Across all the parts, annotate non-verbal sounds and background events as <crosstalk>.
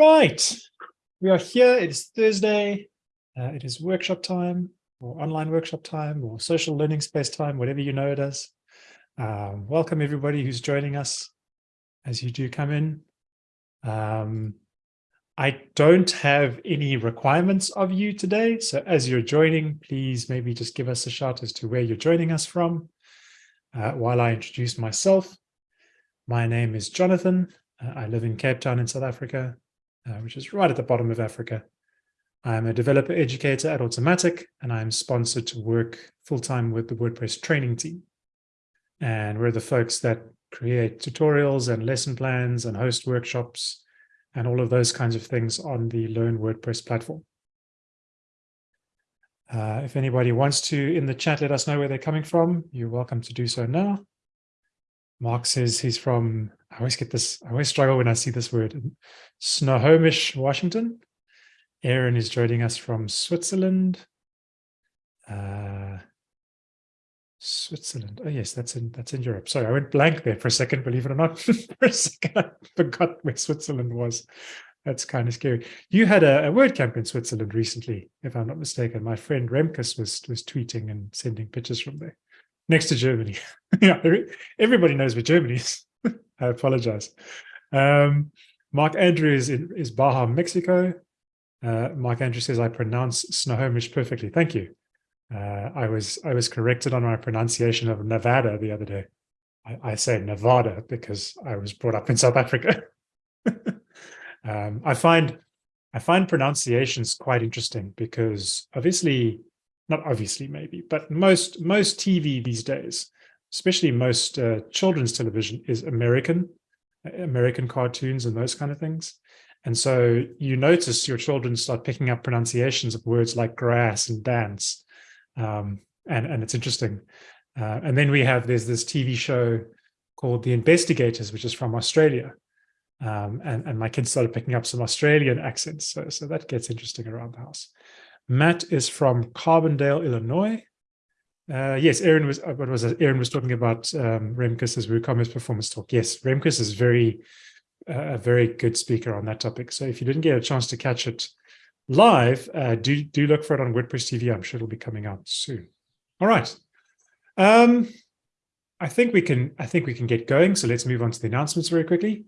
Right, we are here. It is Thursday. Uh, it is workshop time or online workshop time or social learning space time, whatever you know it as. Um, welcome everybody who's joining us as you do come in. Um, I don't have any requirements of you today. So as you're joining, please maybe just give us a shout as to where you're joining us from. Uh, while I introduce myself, my name is Jonathan. Uh, I live in Cape Town in South Africa uh, which is right at the bottom of Africa. I'm a developer educator at Automattic, and I'm sponsored to work full-time with the WordPress training team. And we're the folks that create tutorials and lesson plans and host workshops and all of those kinds of things on the Learn WordPress platform. Uh, if anybody wants to, in the chat, let us know where they're coming from. You're welcome to do so now. Mark says he's from, I always get this, I always struggle when I see this word, Snohomish, Washington. Aaron is joining us from Switzerland. Uh, Switzerland. Oh yes, that's in that's in Europe. Sorry, I went blank there for a second, believe it or not. <laughs> for a second, I forgot where Switzerland was. That's kind of scary. You had a, a WordCamp in Switzerland recently, if I'm not mistaken. My friend Remkus was was tweeting and sending pictures from there next to Germany. <laughs> yeah, everybody knows where Germany is. <laughs> I apologize. Um, Mark Andrew is, in, is Baja, Mexico. Uh, Mark Andrew says I pronounce Snohomish perfectly. Thank you. Uh, I was I was corrected on my pronunciation of Nevada the other day. I, I say Nevada because I was brought up in South Africa. <laughs> um, I find I find pronunciations quite interesting because obviously not obviously maybe, but most most TV these days, especially most uh, children's television is American, uh, American cartoons and those kind of things. And so you notice your children start picking up pronunciations of words like grass and dance. Um, and, and it's interesting. Uh, and then we have, there's this TV show called The Investigators, which is from Australia. Um, and, and my kids started picking up some Australian accents. So, so that gets interesting around the house. Matt is from Carbondale, Illinois. Uh, yes, Aaron was uh, what was it? Aaron was talking about um, Remkus's WooCommerce performance talk. Yes, Remkus is very uh, a very good speaker on that topic. So if you didn't get a chance to catch it live, uh, do do look for it on WordPress TV. I'm sure it'll be coming out soon. All right. Um, I think we can I think we can get going. So let's move on to the announcements very quickly.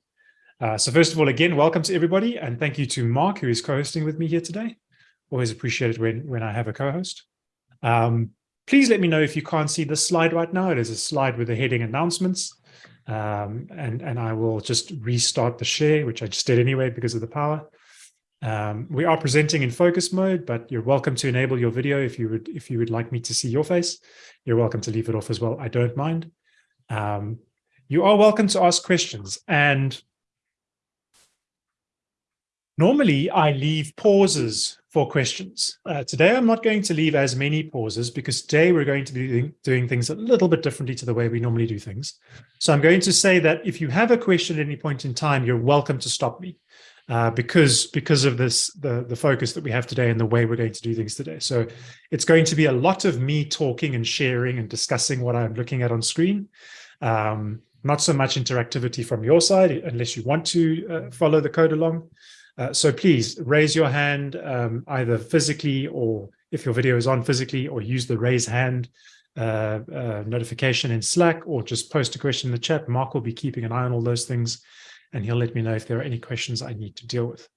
Uh, so first of all, again, welcome to everybody, and thank you to Mark, who is co-hosting with me here today always appreciate it when, when I have a co-host. Um, please let me know if you can't see this slide right now. It is a slide with the heading announcements. Um, and, and I will just restart the share, which I just did anyway because of the power. Um, we are presenting in focus mode, but you're welcome to enable your video if you would if you would like me to see your face. You're welcome to leave it off as well. I don't mind. Um, you are welcome to ask questions. And normally I leave pauses for questions. Uh, today, I'm not going to leave as many pauses because today we're going to be doing things a little bit differently to the way we normally do things. So I'm going to say that if you have a question at any point in time, you're welcome to stop me uh, because because of this the the focus that we have today and the way we're going to do things today. So it's going to be a lot of me talking and sharing and discussing what I'm looking at on screen. Um, not so much interactivity from your side, unless you want to uh, follow the code along. Uh, so please raise your hand um, either physically or if your video is on physically or use the raise hand uh, uh, notification in Slack or just post a question in the chat. Mark will be keeping an eye on all those things and he'll let me know if there are any questions I need to deal with.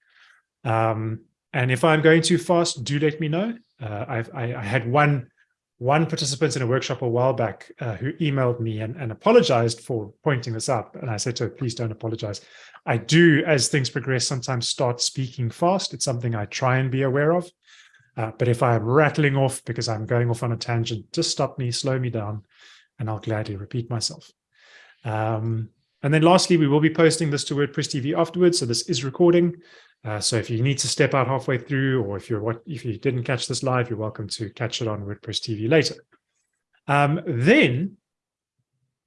Um, and if I'm going too fast, do let me know. Uh, I, I had one one participant in a workshop a while back uh, who emailed me and, and, apologized for pointing this up. And I said to her, please don't apologize. I do, as things progress, sometimes start speaking fast. It's something I try and be aware of. Uh, but if I'm rattling off because I'm going off on a tangent, just stop me, slow me down, and I'll gladly repeat myself. Um, and then lastly, we will be posting this to WordPress TV afterwards. So this is recording. Uh, so if you need to step out halfway through, or if you're what if you didn't catch this live, you're welcome to catch it on WordPress TV later. Um, then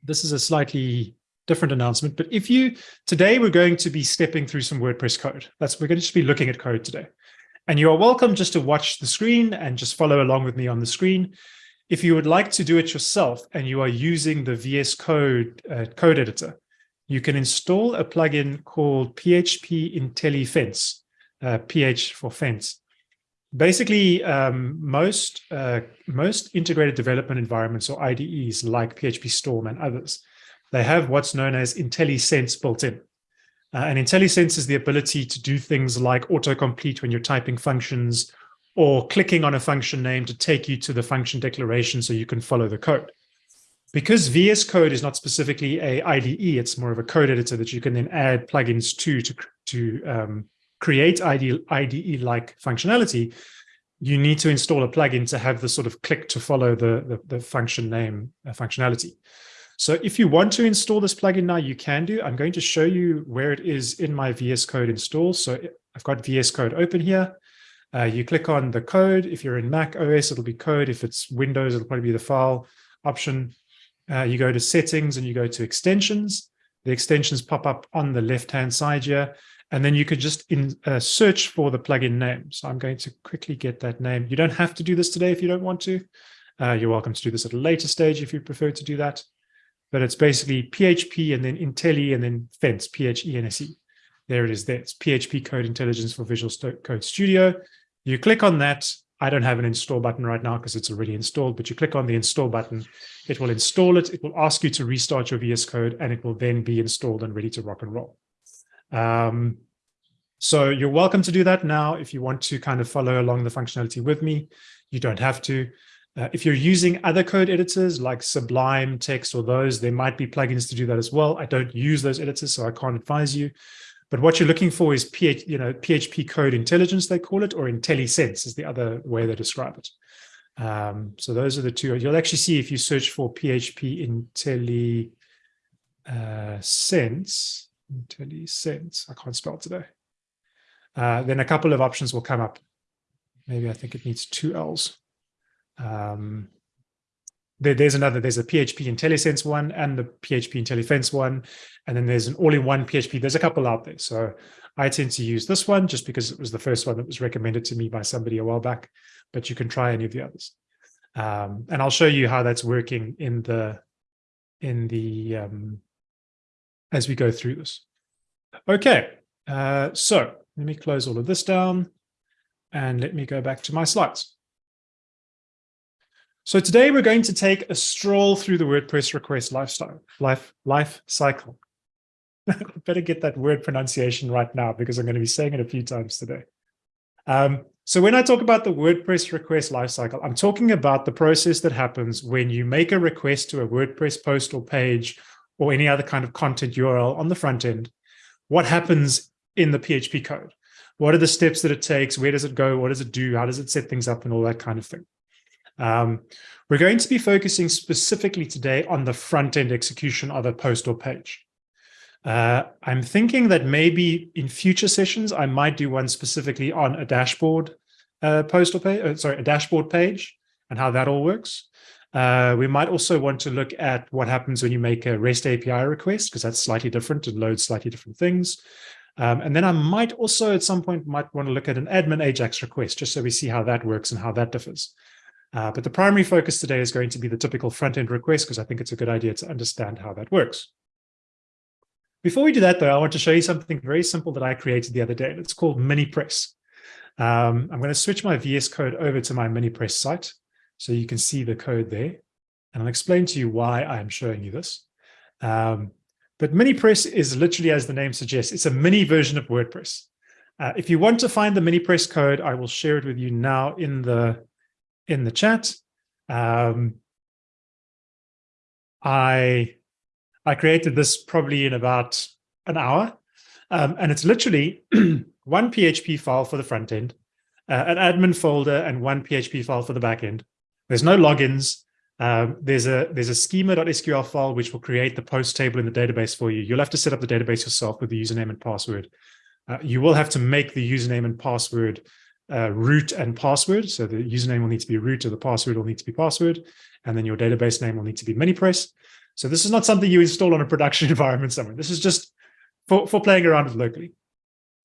this is a slightly different announcement, but if you today we're going to be stepping through some WordPress code. That's we're going to just be looking at code today. And you are welcome just to watch the screen and just follow along with me on the screen. If you would like to do it yourself and you are using the VS Code uh, code editor, you can install a plugin called PHP Intelephense, uh, PH for fence. Basically, um, most uh, most integrated development environments or IDEs like PHP Storm and others, they have what's known as IntelliSense built in. Uh, and IntelliSense is the ability to do things like autocomplete when you're typing functions or clicking on a function name to take you to the function declaration so you can follow the code. Because VS Code is not specifically a IDE, it's more of a code editor that you can then add plugins to to, to um, create IDE-like functionality, you need to install a plugin to have the sort of click to follow the, the, the function name uh, functionality. So if you want to install this plugin now, you can do. I'm going to show you where it is in my VS Code install. So I've got VS Code open here. Uh, you click on the code. If you're in Mac OS, it'll be code. If it's Windows, it'll probably be the file option. Uh, you go to settings and you go to extensions. The extensions pop up on the left-hand side here. And then you could just in, uh, search for the plugin name. So I'm going to quickly get that name. You don't have to do this today if you don't want to. Uh, you're welcome to do this at a later stage if you prefer to do that. But it's basically PHP and then Intelli and then Fence, P-H-E-N-S-E. There it is there. It's PHP Code Intelligence for Visual Code Studio. You click on that. I don't have an install button right now because it's already installed, but you click on the install button, it will install it. It will ask you to restart your VS Code and it will then be installed and ready to rock and roll. Um, so you're welcome to do that now if you want to kind of follow along the functionality with me. You don't have to. Uh, if you're using other code editors like Sublime, Text, or those, there might be plugins to do that as well. I don't use those editors, so I can't advise you. But what you're looking for is PH, you know, PHP code intelligence, they call it, or IntelliSense is the other way they describe it. Um, so those are the two. You'll actually see if you search for PHP IntelliSense, IntelliSense. I can't spell today. Uh, then a couple of options will come up. Maybe I think it needs two L's. Um, there, there's another, there's a PHP IntelliSense one and the PHP Intelephense one. And then there's an all-in-one PHP. There's a couple out there. So I tend to use this one just because it was the first one that was recommended to me by somebody a while back, but you can try any of the others. Um, and I'll show you how that's working in the, in the, um, as we go through this. Okay, uh, so let me close all of this down and let me go back to my slides. So today we're going to take a stroll through the WordPress request lifestyle, life, life cycle. <laughs> Better get that word pronunciation right now because I'm going to be saying it a few times today. Um, so when I talk about the WordPress request lifecycle, I'm talking about the process that happens when you make a request to a WordPress post or page or any other kind of content URL on the front end. What happens in the PHP code? What are the steps that it takes? Where does it go? What does it do? How does it set things up and all that kind of thing? Um, we're going to be focusing specifically today on the front-end execution of a post or page. Uh, I'm thinking that maybe in future sessions, I might do one specifically on a dashboard uh, post or page, uh, sorry, a dashboard page and how that all works. Uh, we might also want to look at what happens when you make a REST API request, because that's slightly different and loads slightly different things. Um, and then I might also at some point might want to look at an admin Ajax request, just so we see how that works and how that differs. Uh, but the primary focus today is going to be the typical front-end request, because I think it's a good idea to understand how that works. Before we do that, though, I want to show you something very simple that I created the other day. It's called MiniPress. Um, I'm going to switch my VS Code over to my MiniPress site, so you can see the code there. And I'll explain to you why I'm showing you this. Um, but MiniPress is literally, as the name suggests, it's a mini version of WordPress. Uh, if you want to find the MiniPress code, I will share it with you now in the in the chat. Um, I I created this probably in about an hour, um, and it's literally <clears throat> one PHP file for the front end, uh, an admin folder, and one PHP file for the back end. There's no logins. Um, there's a there's a schema.sql file which will create the post table in the database for you. You'll have to set up the database yourself with the username and password. Uh, you will have to make the username and password uh, root and password. So the username will need to be root or the password will need to be password. And then your database name will need to be MiniPress. So this is not something you install on a <laughs> production environment somewhere. This is just for, for playing around with locally.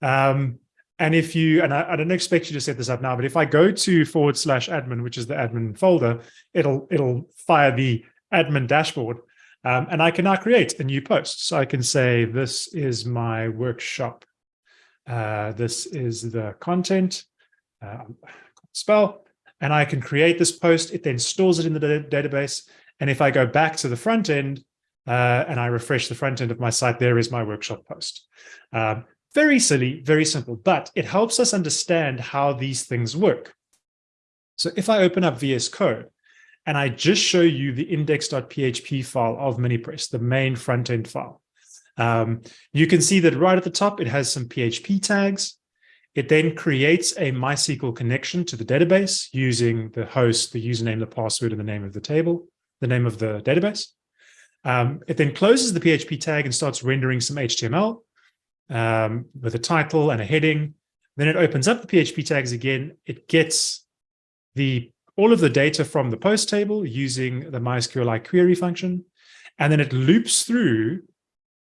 Um, and if you, and I, I, don't expect you to set this up now, but if I go to forward slash admin, which is the admin folder, it'll it'll fire the admin dashboard. Um, and I can now create a new post. So I can say, this is my workshop. Uh, this is the content, uh, spell, and I can create this post. It then stores it in the database. And if I go back to the front end uh, and I refresh the front end of my site, there is my workshop post. Um, very silly, very simple, but it helps us understand how these things work. So if I open up VS Code and I just show you the index.php file of MiniPress, the main front-end file, um, you can see that right at the top, it has some PHP tags. It then creates a MySQL connection to the database using the host, the username, the password, and the name of the table, the name of the database. Um, it then closes the PHP tag and starts rendering some HTML um, with a title and a heading. Then it opens up the PHP tags again. It gets the all of the data from the post table using the MySQLi query function, and then it loops through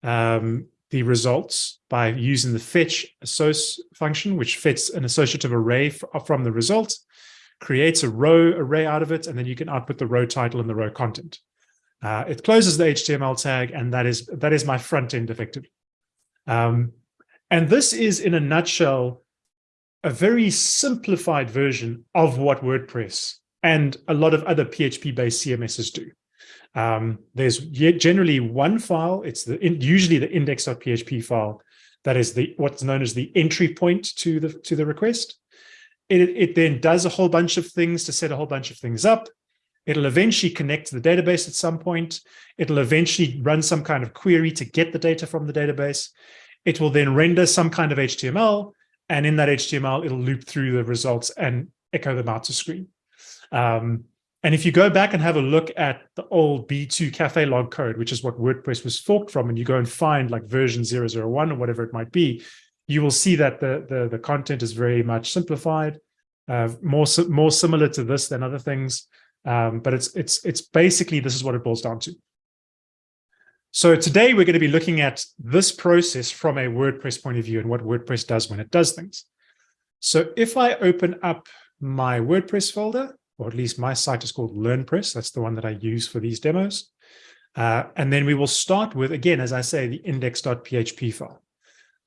um, the results by using the fetch function, which fetches an associative array from the result, creates a row array out of it, and then you can output the row title and the row content. Uh, it closes the HTML tag, and that is that is my front end effectively. Um, and this is, in a nutshell, a very simplified version of what WordPress and a lot of other PHP-based CMSs do. Um, there's generally one file. It's the usually the index.php file that is the what's known as the entry point to the to the request. It, it then does a whole bunch of things to set a whole bunch of things up. It'll eventually connect to the database at some point. It'll eventually run some kind of query to get the data from the database. It will then render some kind of HTML, and in that HTML, it'll loop through the results and echo them out to screen. Um, and if you go back and have a look at the old B2 cafelog code, which is what WordPress was forked from, and you go and find like version 001 or whatever it might be, you will see that the, the, the content is very much simplified, uh, more, more similar to this than other things. Um, but it's, it's, it's basically, this is what it boils down to. So today we're going to be looking at this process from a WordPress point of view and what WordPress does when it does things. So if I open up my WordPress folder, or at least my site is called LearnPress, that's the one that I use for these demos. Uh, and then we will start with, again, as I say, the index.php file.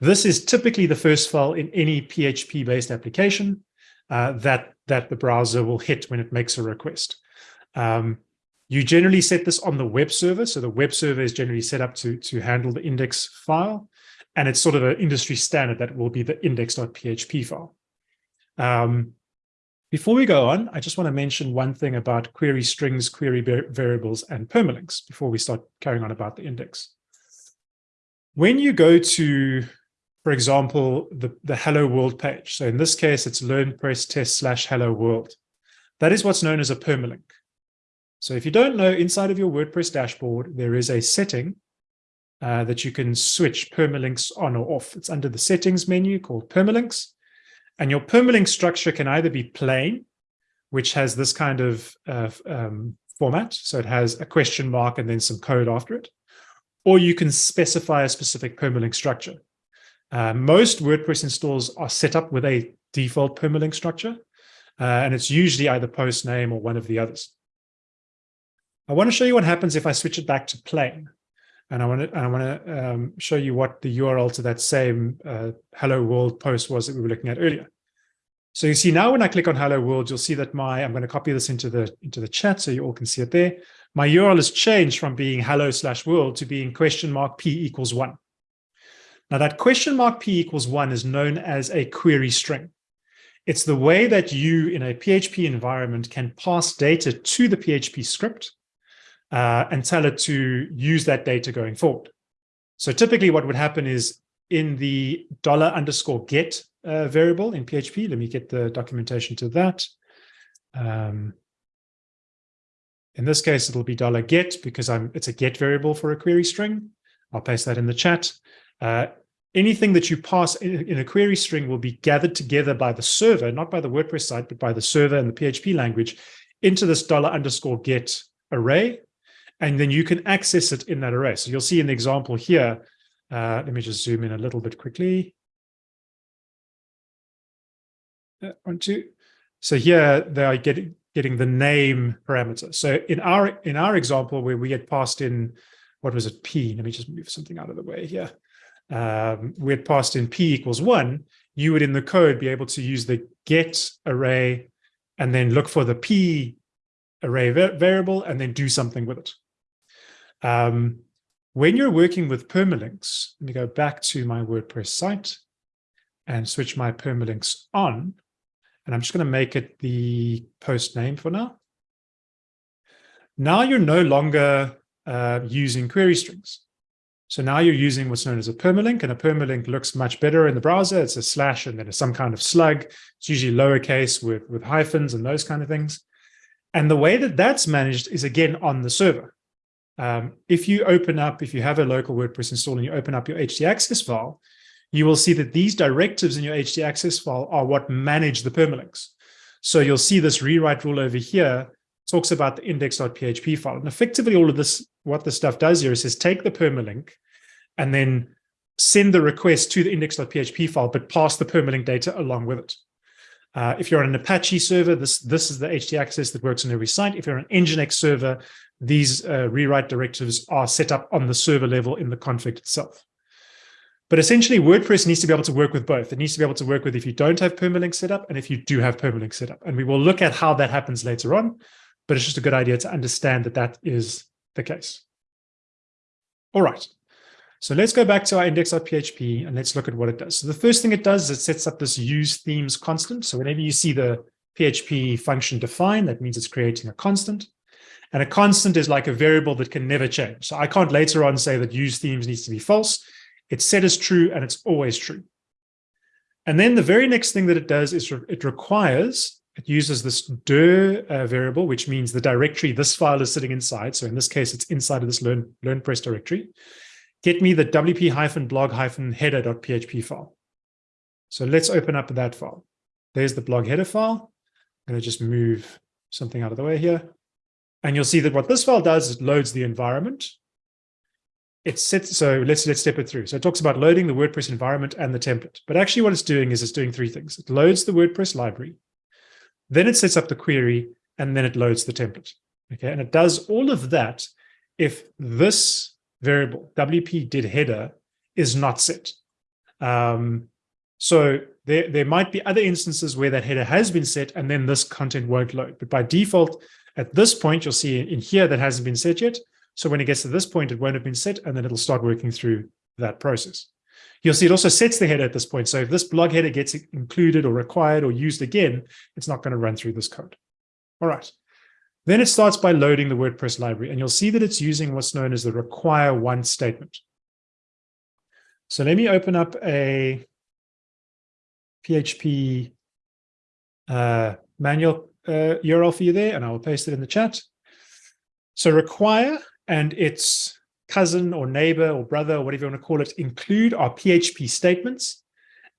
This is typically the first file in any PHP-based application uh, that, that the browser will hit when it makes a request. Um, you generally set this on the web server. So the web server is generally set up to, to handle the index file. And it's sort of an industry standard that will be the index.php file. Um, before we go on, I just want to mention one thing about query strings, query variables, and permalinks before we start carrying on about the index. When you go to, for example, the, the Hello World page, so in this case, it's LearnPress test slash Hello World. That is what's known as a permalink. So if you don't know, inside of your WordPress dashboard, there is a setting uh, that you can switch permalinks on or off. It's under the settings menu called permalinks. And your permalink structure can either be plain, which has this kind of uh, um, format. So it has a question mark and then some code after it. Or you can specify a specific permalink structure. Uh, most WordPress installs are set up with a default permalink structure. Uh, and it's usually either post name or one of the others. I want to show you what happens if I switch it back to plain. And I want to, I want to um, show you what the URL to that same uh, Hello World post was that we were looking at earlier. So you see now when I click on Hello World, you'll see that my, I'm going to copy this into the, into the chat so you all can see it there. My URL has changed from being hello slash world to being question mark P equals one. Now that question mark P equals one is known as a query string. It's the way that you in a PHP environment can pass data to the PHP script uh, and tell it to use that data going forward. So typically what would happen is in the dollar underscore get uh, variable in PHP, let me get the documentation to that. Um, in this case, it'll be dollar $get because I'm it's a get variable for a query string. I'll paste that in the chat. Uh, anything that you pass in, in, a query string will be gathered together by the server, not by the WordPress site, but by the server and the PHP language into this dollar underscore get array and then you can access it in that array. So you'll see in the example here, uh, let me just zoom in a little bit quickly. Uh, one, two. So here they are getting getting the name parameter. So in our in our example where we get passed in what was it, P? Let me just move something out of the way here. Um, we had passed in P equals one, you would in the code be able to use the get array and then look for the P array variable and then do something with it. Um, when you're working with permalinks, let me go back to my WordPress site and switch my permalinks on. And I'm just going to make it the post name for now. Now you're no longer uh, using query strings. So now you're using what's known as a permalink, and a permalink looks much better in the browser. It's a slash and then it's some kind of slug. It's usually lowercase with, with hyphens and those kind of things. And the way that that's managed is, again, on the server. Um, if you open up, if you have a local WordPress install and you open up your htaccess file, you will see that these directives in your htaccess file are what manage the permalinks. So you'll see this rewrite rule over here talks about the index.php file. And effectively all of this, what this stuff does here is says take the permalink and then send the request to the index.php file, but pass the permalink data along with it. Uh, if you're on an Apache server, this, this is the htaccess that works on every site. If you're on an Nginx server, these uh, rewrite directives are set up on the server level in the config itself. But essentially, WordPress needs to be able to work with both. It needs to be able to work with if you don't have permalink set up and if you do have permalink set up. And we will look at how that happens later on but it's just a good idea to understand that that is the case. All right. So let's go back to our index.php and let's look at what it does. So the first thing it does is it sets up this use themes constant. So whenever you see the PHP function defined, that means it's creating a constant. And a constant is like a variable that can never change. So I can't later on say that use themes needs to be false. It's set as true and it's always true. And then the very next thing that it does is it requires it uses this dir uh, variable, which means the directory this file is sitting inside. So in this case, it's inside of this learn, LearnPress directory. Get me the wp-blog-header.php file. So let's open up that file. There's the blog header file. I'm going to just move something out of the way here. And you'll see that what this file does is it loads the environment. It sets, so let's, let's step it through. So it talks about loading the WordPress environment and the template. But actually what it's doing is it's doing three things. It loads the WordPress library. Then it sets up the query and then it loads the template. Okay, and it does all of that if this variable WP did header is not set. Um, so there, there might be other instances where that header has been set and then this content won't load. But by default, at this point, you'll see in here that hasn't been set yet. So when it gets to this point, it won't have been set and then it'll start working through that process. You'll see it also sets the header at this point. So if this blog header gets included or required or used again, it's not going to run through this code. All right. Then it starts by loading the WordPress library, and you'll see that it's using what's known as the require once statement. So let me open up a PHP uh, manual uh, URL for you there, and I will paste it in the chat. So require, and it's cousin or neighbor or brother or whatever you want to call it include our PHP statements.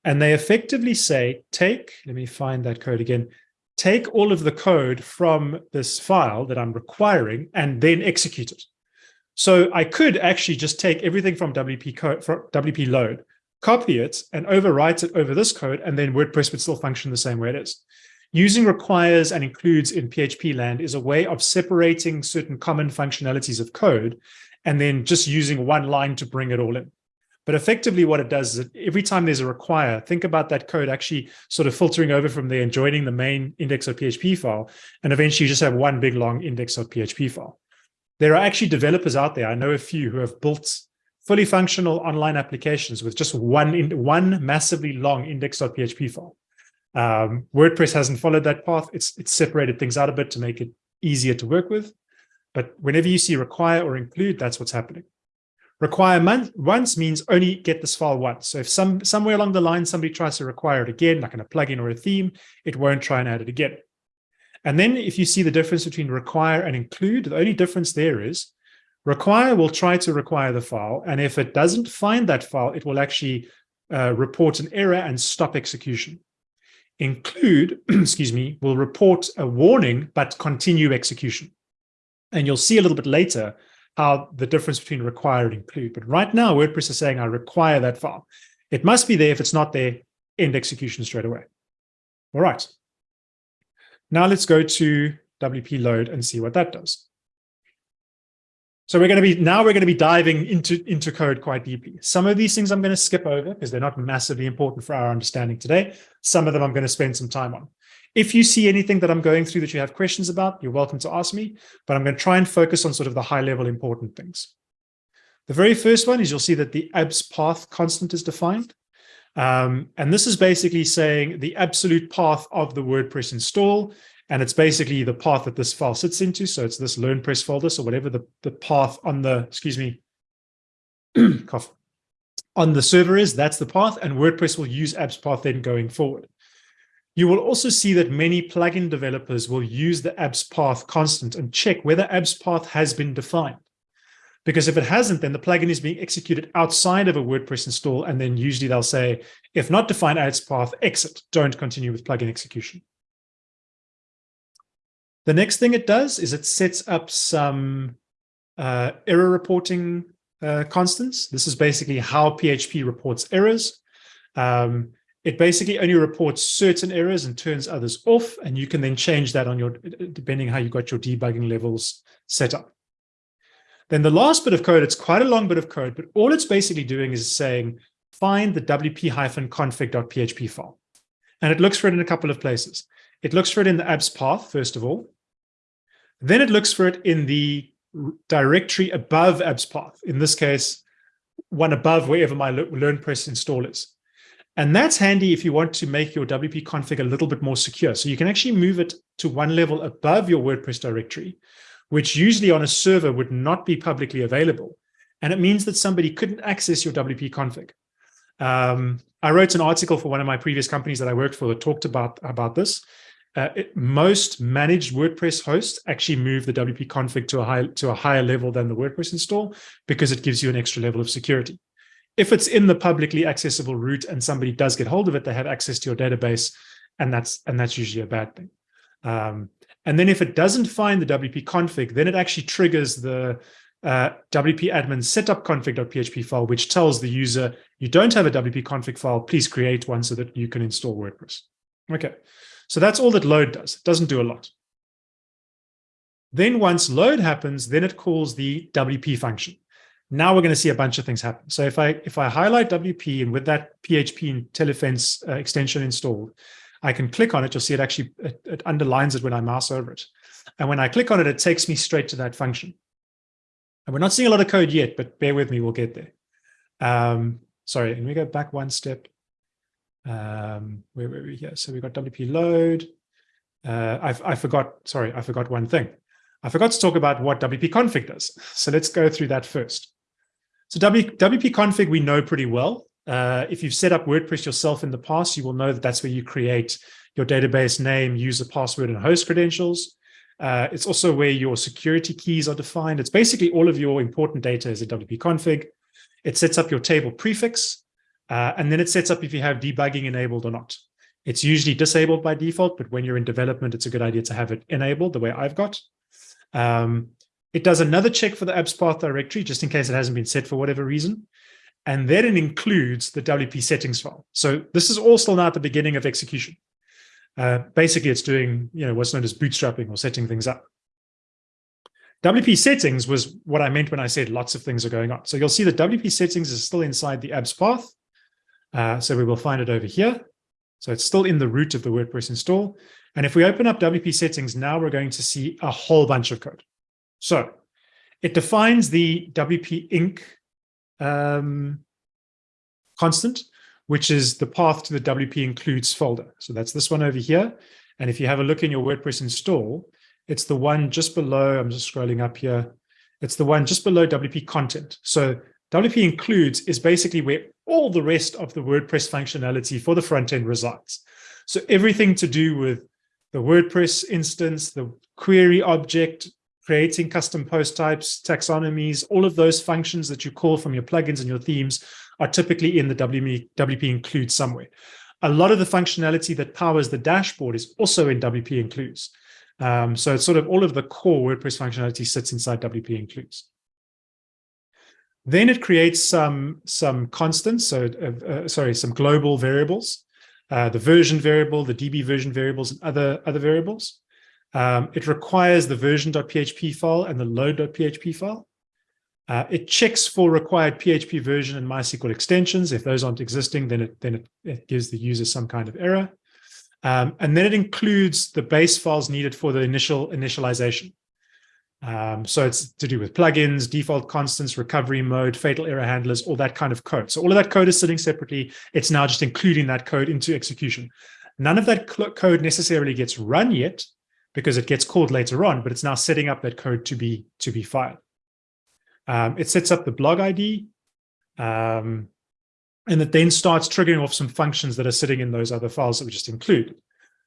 And they effectively say, take, let me find that code again, take all of the code from this file that I'm requiring and then execute it. So I could actually just take everything from WP code, from WP load, copy it and overwrite it over this code, and then WordPress would still function the same way it is. Using requires and includes in PHP land is a way of separating certain common functionalities of code and then just using one line to bring it all in. But effectively what it does is every time there's a require, think about that code actually sort of filtering over from there and joining the main index.php file. And eventually you just have one big long index.php file. There are actually developers out there, I know a few who have built fully functional online applications with just one, one massively long index.php file. Um, WordPress hasn't followed that path. It's, it's separated things out a bit to make it easier to work with. But whenever you see require or include, that's what's happening. Require once means only get this file once. So if some somewhere along the line somebody tries to require it again, like in a plugin or a theme, it won't try and add it again. And then if you see the difference between require and include, the only difference there is require will try to require the file. And if it doesn't find that file, it will actually uh, report an error and stop execution. Include, <clears throat> excuse me, will report a warning, but continue execution. And you'll see a little bit later how the difference between require and include. But right now, WordPress is saying I require that file. It must be there. If it's not there, end execution straight away. All right. Now let's go to WP load and see what that does. So we're going to be now we're going to be diving into, into code quite deeply. Some of these things I'm going to skip over because they're not massively important for our understanding today. Some of them I'm going to spend some time on. If you see anything that I'm going through that you have questions about, you're welcome to ask me, but I'm going to try and focus on sort of the high level important things. The very first one is you'll see that the abs path constant is defined. Um, and this is basically saying the absolute path of the WordPress install and it's basically the path that this file sits into. So it's this LearnPress folder. So whatever the, the path on the, excuse me, <clears throat> cough, on the server is, that's the path. And WordPress will use abs path then going forward. You will also see that many plugin developers will use the abs path constant and check whether abs path has been defined. Because if it hasn't, then the plugin is being executed outside of a WordPress install. And then usually they'll say, if not defined abs path, exit, don't continue with plugin execution. The next thing it does is it sets up some uh, error reporting uh, constants. This is basically how PHP reports errors. Um, it basically only reports certain errors and turns others off, and you can then change that on your, depending how you got your debugging levels set up. Then the last bit of code, it's quite a long bit of code, but all it's basically doing is saying, find the wp-config.php file. And it looks for it in a couple of places. It looks for it in the abs path, first of all. Then it looks for it in the directory above abs path. In this case, one above wherever my LearnPress install is. And that's handy if you want to make your WP config a little bit more secure. So you can actually move it to one level above your WordPress directory, which usually on a server would not be publicly available. And it means that somebody couldn't access your WP config. Um, I wrote an article for one of my previous companies that I worked for that talked about, about this uh, it, most managed WordPress hosts actually move the WP config to a high to a higher level than the WordPress install because it gives you an extra level of security. If it's in the publicly accessible root and somebody does get hold of it, they have access to your database, and that's and that's usually a bad thing. Um, and then if it doesn't find the WP config, then it actually triggers the uh, WP admin setup config.php file, which tells the user, you don't have a WP config file, please create one so that you can install WordPress. Okay, so that's all that load does. It doesn't do a lot. Then once load happens, then it calls the WP function. Now we're going to see a bunch of things happen. So if I if I highlight WP and with that PHP Intelephense uh, extension installed, I can click on it. You'll see it actually it, it underlines it when I mouse over it. And when I click on it, it takes me straight to that function. And we're not seeing a lot of code yet, but bear with me, we'll get there. Um, sorry, let me go back one step. Um, where were we here? So we got WP load. Uh, I, I forgot, sorry, I forgot one thing. I forgot to talk about what WP config does. <laughs> So let's go through that first. So w, WP config we know pretty well. Uh, if you've set up WordPress yourself in the past, you will know that that's where you create your database name, user password, and host credentials. Uh, it's also where your security keys are defined. It's basically all of your important data is a WP config. It sets up your table prefix. Uh, and then it sets up if you have debugging enabled or not. It's usually disabled by default, but when you're in development, it's a good idea to have it enabled the way I've got. Um, it does another check for the abs path directory, just in case it hasn't been set for whatever reason. And then it includes the WP settings file. So this is all still now at the beginning of execution. Uh, basically, it's doing you know what's known as bootstrapping or setting things up. WP settings was what I meant when I said lots of things are going on. So you'll see that WP settings is still inside the abs path. Uh, so we will find it over here. So it's still in the root of the WordPress install. And if we open up WP settings, now we're going to see a whole bunch of code. So it defines the WP inc um, constant, which is the path to the WP includes folder. So that's this one over here. And if you have a look in your WordPress install, it's the one just below, I'm just scrolling up here. It's the one just below WP content. So WP includes is basically where all the rest of the WordPress functionality for the front end resides. So everything to do with the WordPress instance, the query object, creating custom post types, taxonomies, all of those functions that you call from your plugins and your themes are typically in the WP, WP include somewhere. A lot of the functionality that powers the dashboard is also in WP includes. Um, so it's sort of all of the core WordPress functionality sits inside WP includes. Then it creates some, some constants, so uh, sorry, some global variables, uh, the version variable, the DB version variables, and other, other variables. Um, it requires the version.php file and the load.php file. Uh, it checks for required PHP version and MySQL extensions. If those aren't existing, then it then it, it gives the user some kind of error. Um, and then it includes the base files needed for the initial initialization. Um, so it's to do with plugins, default constants, recovery mode, fatal error handlers, all that kind of code. So all of that code is sitting separately. It's now just including that code into execution. None of that code necessarily gets run yet because it gets called later on, but it's now setting up that code to be to be fired. Um, it sets up the blog ID, um, and it then starts triggering off some functions that are sitting in those other files that we just include.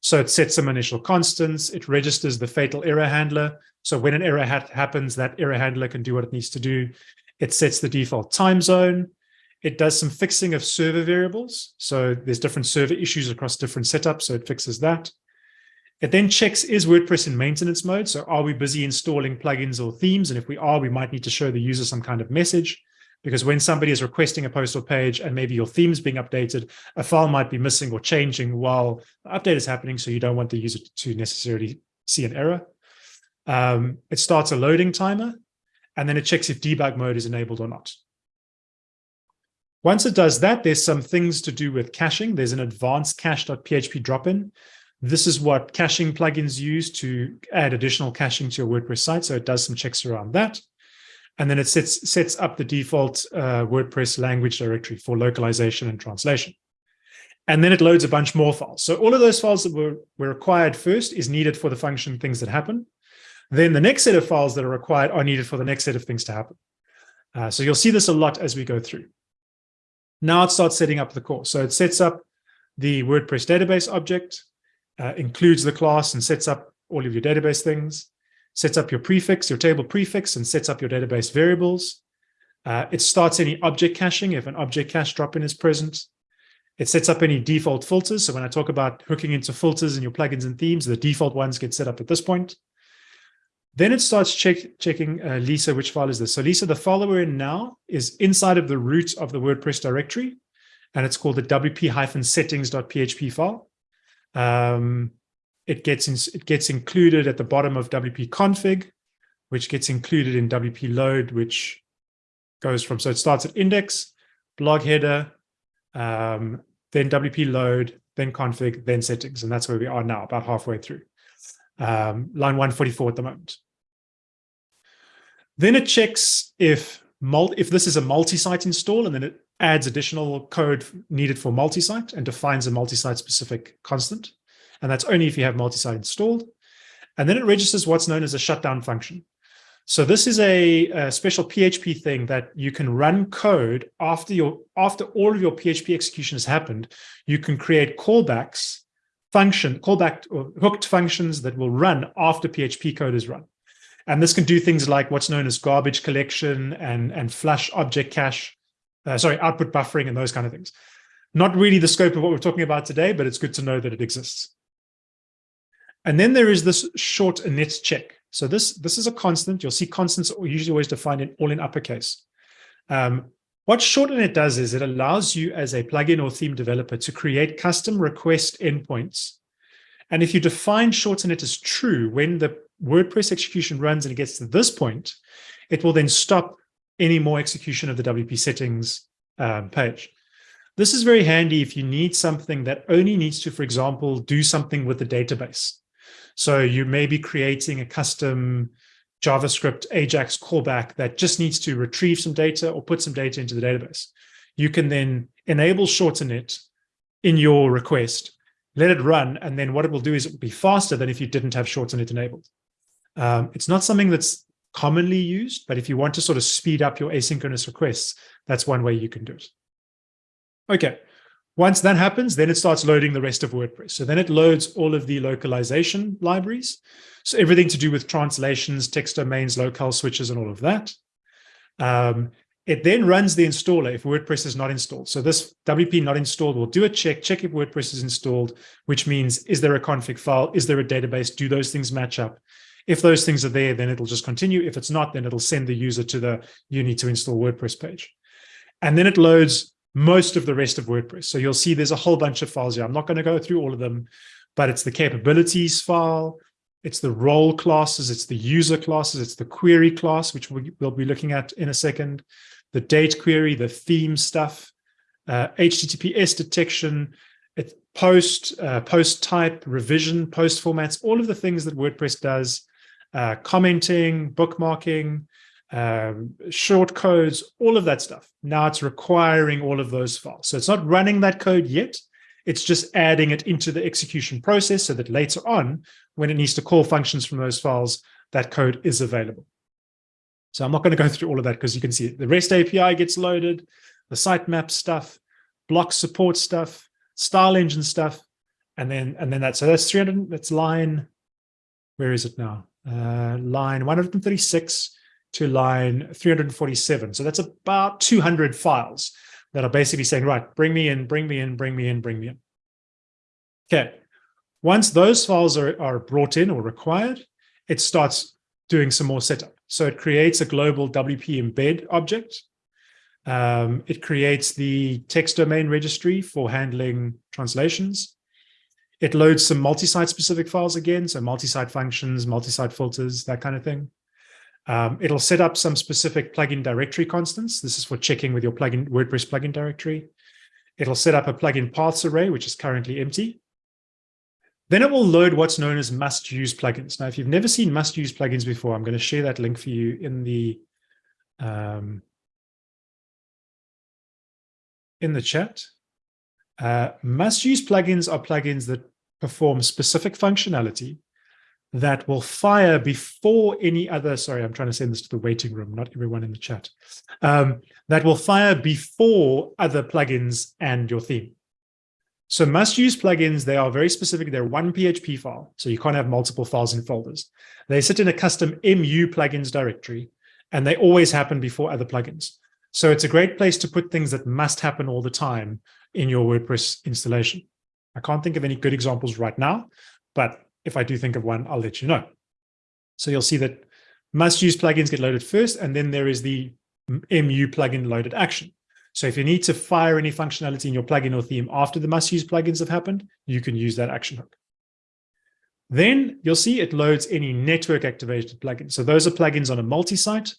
So it sets some initial constants. It registers the fatal error handler. So when an error ha happens, that error handler can do what it needs to do. It sets the default time zone. It does some fixing of server variables. So there's different server issues across different setups. So it fixes that. It then checks, is WordPress in maintenance mode? So are we busy installing plugins or themes? And if we are, we might need to show the user some kind of message because when somebody is requesting a post or page and maybe your theme is being updated, a file might be missing or changing while the update is happening. So you don't want the user to necessarily see an error. Um, it starts a loading timer, and then it checks if debug mode is enabled or not. Once it does that, there's some things to do with caching. There's an advanced cache.php drop-in. This is what caching plugins use to add additional caching to your WordPress site. So it does some checks around that. And then it sets, sets up the default uh, WordPress language directory for localization and translation. And then it loads a bunch more files. So all of those files that were, were required first is needed for the function things that happen. Then the next set of files that are required are needed for the next set of things to happen. Uh, so you'll see this a lot as we go through. Now it starts setting up the core. So it sets up the WordPress database object, uh, includes the class and sets up all of your database things, sets up your prefix, your table prefix, and sets up your database variables. Uh, it starts any object caching if an object cache drop-in is present. It sets up any default filters. So when I talk about hooking into filters in your plugins and themes, the default ones get set up at this point. Then it starts check, checking, uh, Lisa, which file is this? So Lisa, the file we're in now is inside of the root of the WordPress directory, and it's called the wp-settings.php file. Um, it gets in, it gets included at the bottom of wp config, which gets included in wp load, which goes from so it starts at index, blog header, um, then wp load, then config, then settings, and that's where we are now, about halfway through. Um, line 144 at the moment. Then it checks if if this is a multi-site install, and then it adds additional code needed for multi-site and defines a multi-site specific constant. And that's only if you have multi-site installed. And then it registers what's known as a shutdown function. So this is a, a, special PHP thing that you can run code after your after all of your PHP execution has happened. You can create callbacks, function callback or hooked functions that will run after PHP code is run. And this can do things like what's known as garbage collection and and flush object cache uh, sorry, output buffering and those kind of things. Not really the scope of what we're talking about today, but it's good to know that it exists. And then there is this short init check. So this, this is a constant. You'll see constants are usually always defined in all in uppercase. Um, what short init does is it allows you as a plugin or theme developer to create custom request endpoints. And if you define short init as true, when the WordPress execution runs and it gets to this point, it will then stop any more execution of the WP settings um, page. This is very handy if you need something that only needs to, for example, do something with the database. So you may be creating a custom JavaScript Ajax callback that just needs to retrieve some data or put some data into the database. You can then enable short init in your request, let it run, and then what it will do is it will be faster than if you didn't have short init enabled. Um, it's not something that's commonly used, but if you want to sort of speed up your asynchronous requests, that's one way you can do it. Okay, once that happens, then it starts loading the rest of WordPress. So then it loads all of the localization libraries. So everything to do with translations, text domains, locale switches, and all of that. Um, it then runs the installer if WordPress is not installed. So this WP not installed will do a check, check if WordPress is installed, which means, is there a config file? Is there a database? Do those things match up? If those things are there, then it'll just continue. If it's not, then it'll send the user to the you need to install WordPress page. And then it loads most of the rest of WordPress. So you'll see there's a whole bunch of files here. I'm not going to go through all of them, but it's the capabilities file, It's the role classes, it's the user classes, it's the query class, which we, will be looking at in a second, the date query, the theme stuff, uh, HTTPS detection, it, post, uh, post type, revision, post formats, all of the things that WordPress does, uh, commenting, bookmarking, um, short codes, all of that stuff. Now it's requiring all of those files. So it's not running that code yet. It's just adding it into the execution process so that later on, when it needs to call functions from those files, that code is available. So I'm not going to go through all of that because you can see the REST API gets loaded, the sitemap stuff, block support stuff, style engine stuff, and then and then that. So that's 300. That's line. Where is it now? Uh, line 136 to line 347. So that's about 200 files that are basically saying, right, bring me in, bring me in, bring me in, bring me in. Okay. Once those files are, are brought in or required, it starts doing some more setup. So it creates a global WP embed object. Um, it creates the text domain registry for handling translations. It loads some multi-site specific files again, so multi-site functions, multi-site filters, that kind of thing. Um, it'll set up some specific plugin directory constants. This is for checking with your plugin WordPress plugin directory. It'll set up a plugin paths array, which is currently empty. Then it will load what's known as must-use plugins. Now, if you've never seen must-use plugins before, I'm going to share that link for you in the um, in the chat. Uh, must-use plugins are plugins that perform specific functionality that will fire before any other, sorry, I'm trying to send this to the waiting room, not everyone in the chat, um, that will fire before other plugins and your theme. So must use plugins, they are very specific. They're one PHP file, so you can't have multiple files in folders. They sit in a custom MU plugins directory, and they always happen before other plugins. So it's a great place to put things that must happen all the time in your WordPress installation. I can't think of any good examples right now, but if I do think of one, I'll let you know. So you'll see that must use plugins get loaded first, and then there is the MU plugin loaded action. So if you need to fire any functionality in your plugin or theme after the must use plugins have happened, you can use that action hook. Then you'll see it loads any network activated plugins. So those are plugins on a multi-site.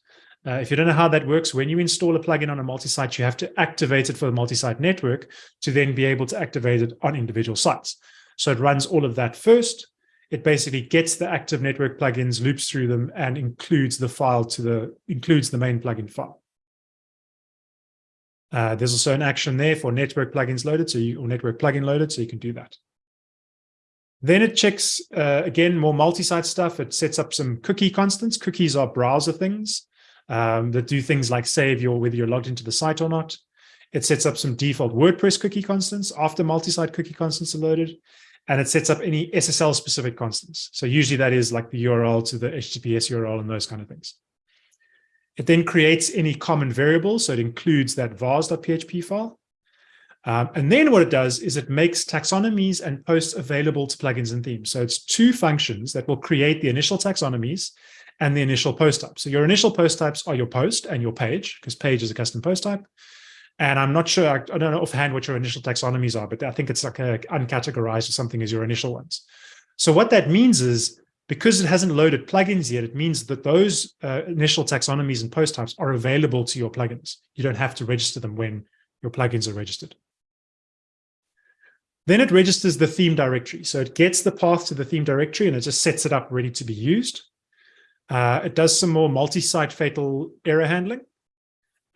Uh, if you don't know how that works, when you install a plugin on a multi-site, you have to activate it for the multi-site network to then be able to activate it on individual sites. So it runs all of that first it basically gets the active network plugins, loops through them, and includes the file to the includes the main plugin file. Uh, there's also an action there for network plugins loaded, so you or network plugin loaded, so you can do that. Then it checks uh, again more multi-site stuff. It sets up some cookie constants. Cookies are browser things um, that do things like save your whether you're logged into the site or not. It sets up some default WordPress cookie constants after multi-site cookie constants are loaded and it sets up any SSL specific constants. So usually that is like the URL to the HTTPS URL and those kind of things. It then creates any common variable. So it includes that vars.php file. Um, and then what it does is it makes taxonomies and posts available to plugins and themes. So it's two functions that will create the initial taxonomies and the initial post type. So your initial post types are your post and your page, because page is a custom post type. And I'm not sure, I don't know offhand what your initial taxonomies are, but I think it's like a uncategorized or something as your initial ones. So what that means is because it hasn't loaded plugins yet, it means that those uh, initial taxonomies and post types are available to your plugins. You don't have to register them when your plugins are registered. Then it registers the theme directory. So it gets the path to the theme directory and it just sets it up ready to be used. Uh, it does some more multi-site fatal error handling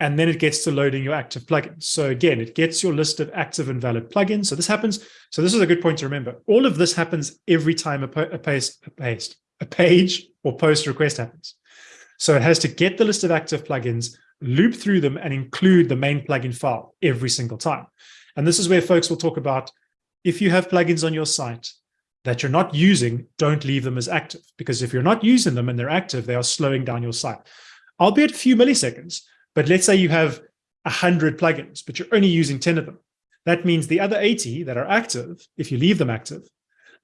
and then it gets to loading your active plugins. So again, it gets your list of active and valid plugins. So this happens. So this is a good point to remember. All of this happens every time a, a, paste, a, paste, a page or post request happens. So it has to get the list of active plugins, loop through them and include the main plugin file every single time. And this is where folks will talk about if you have plugins on your site that you're not using, don't leave them as active because if you're not using them and they're active, they are slowing down your site, albeit a few milliseconds. But let's say you have 100 plugins, but you're only using 10 of them. That means the other 80 that are active, if you leave them active,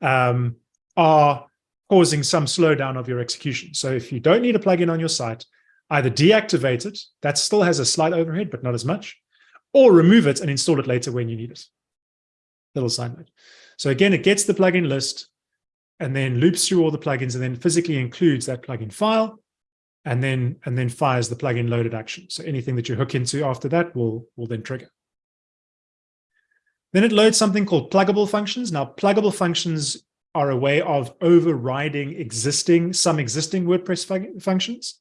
um, are causing some slowdown of your execution. So if you don't need a plugin on your site, either deactivate it, that still has a slight overhead, but not as much, or remove it and install it later when you need it. Little side note. So again, it gets the plugin list, and then loops through all the plugins and then physically includes that plugin file and then and then fires the plugin loaded action. So anything that you hook into after that will, will then trigger. Then it loads something called pluggable functions. Now, pluggable functions are a way of overriding existing some existing WordPress fun functions.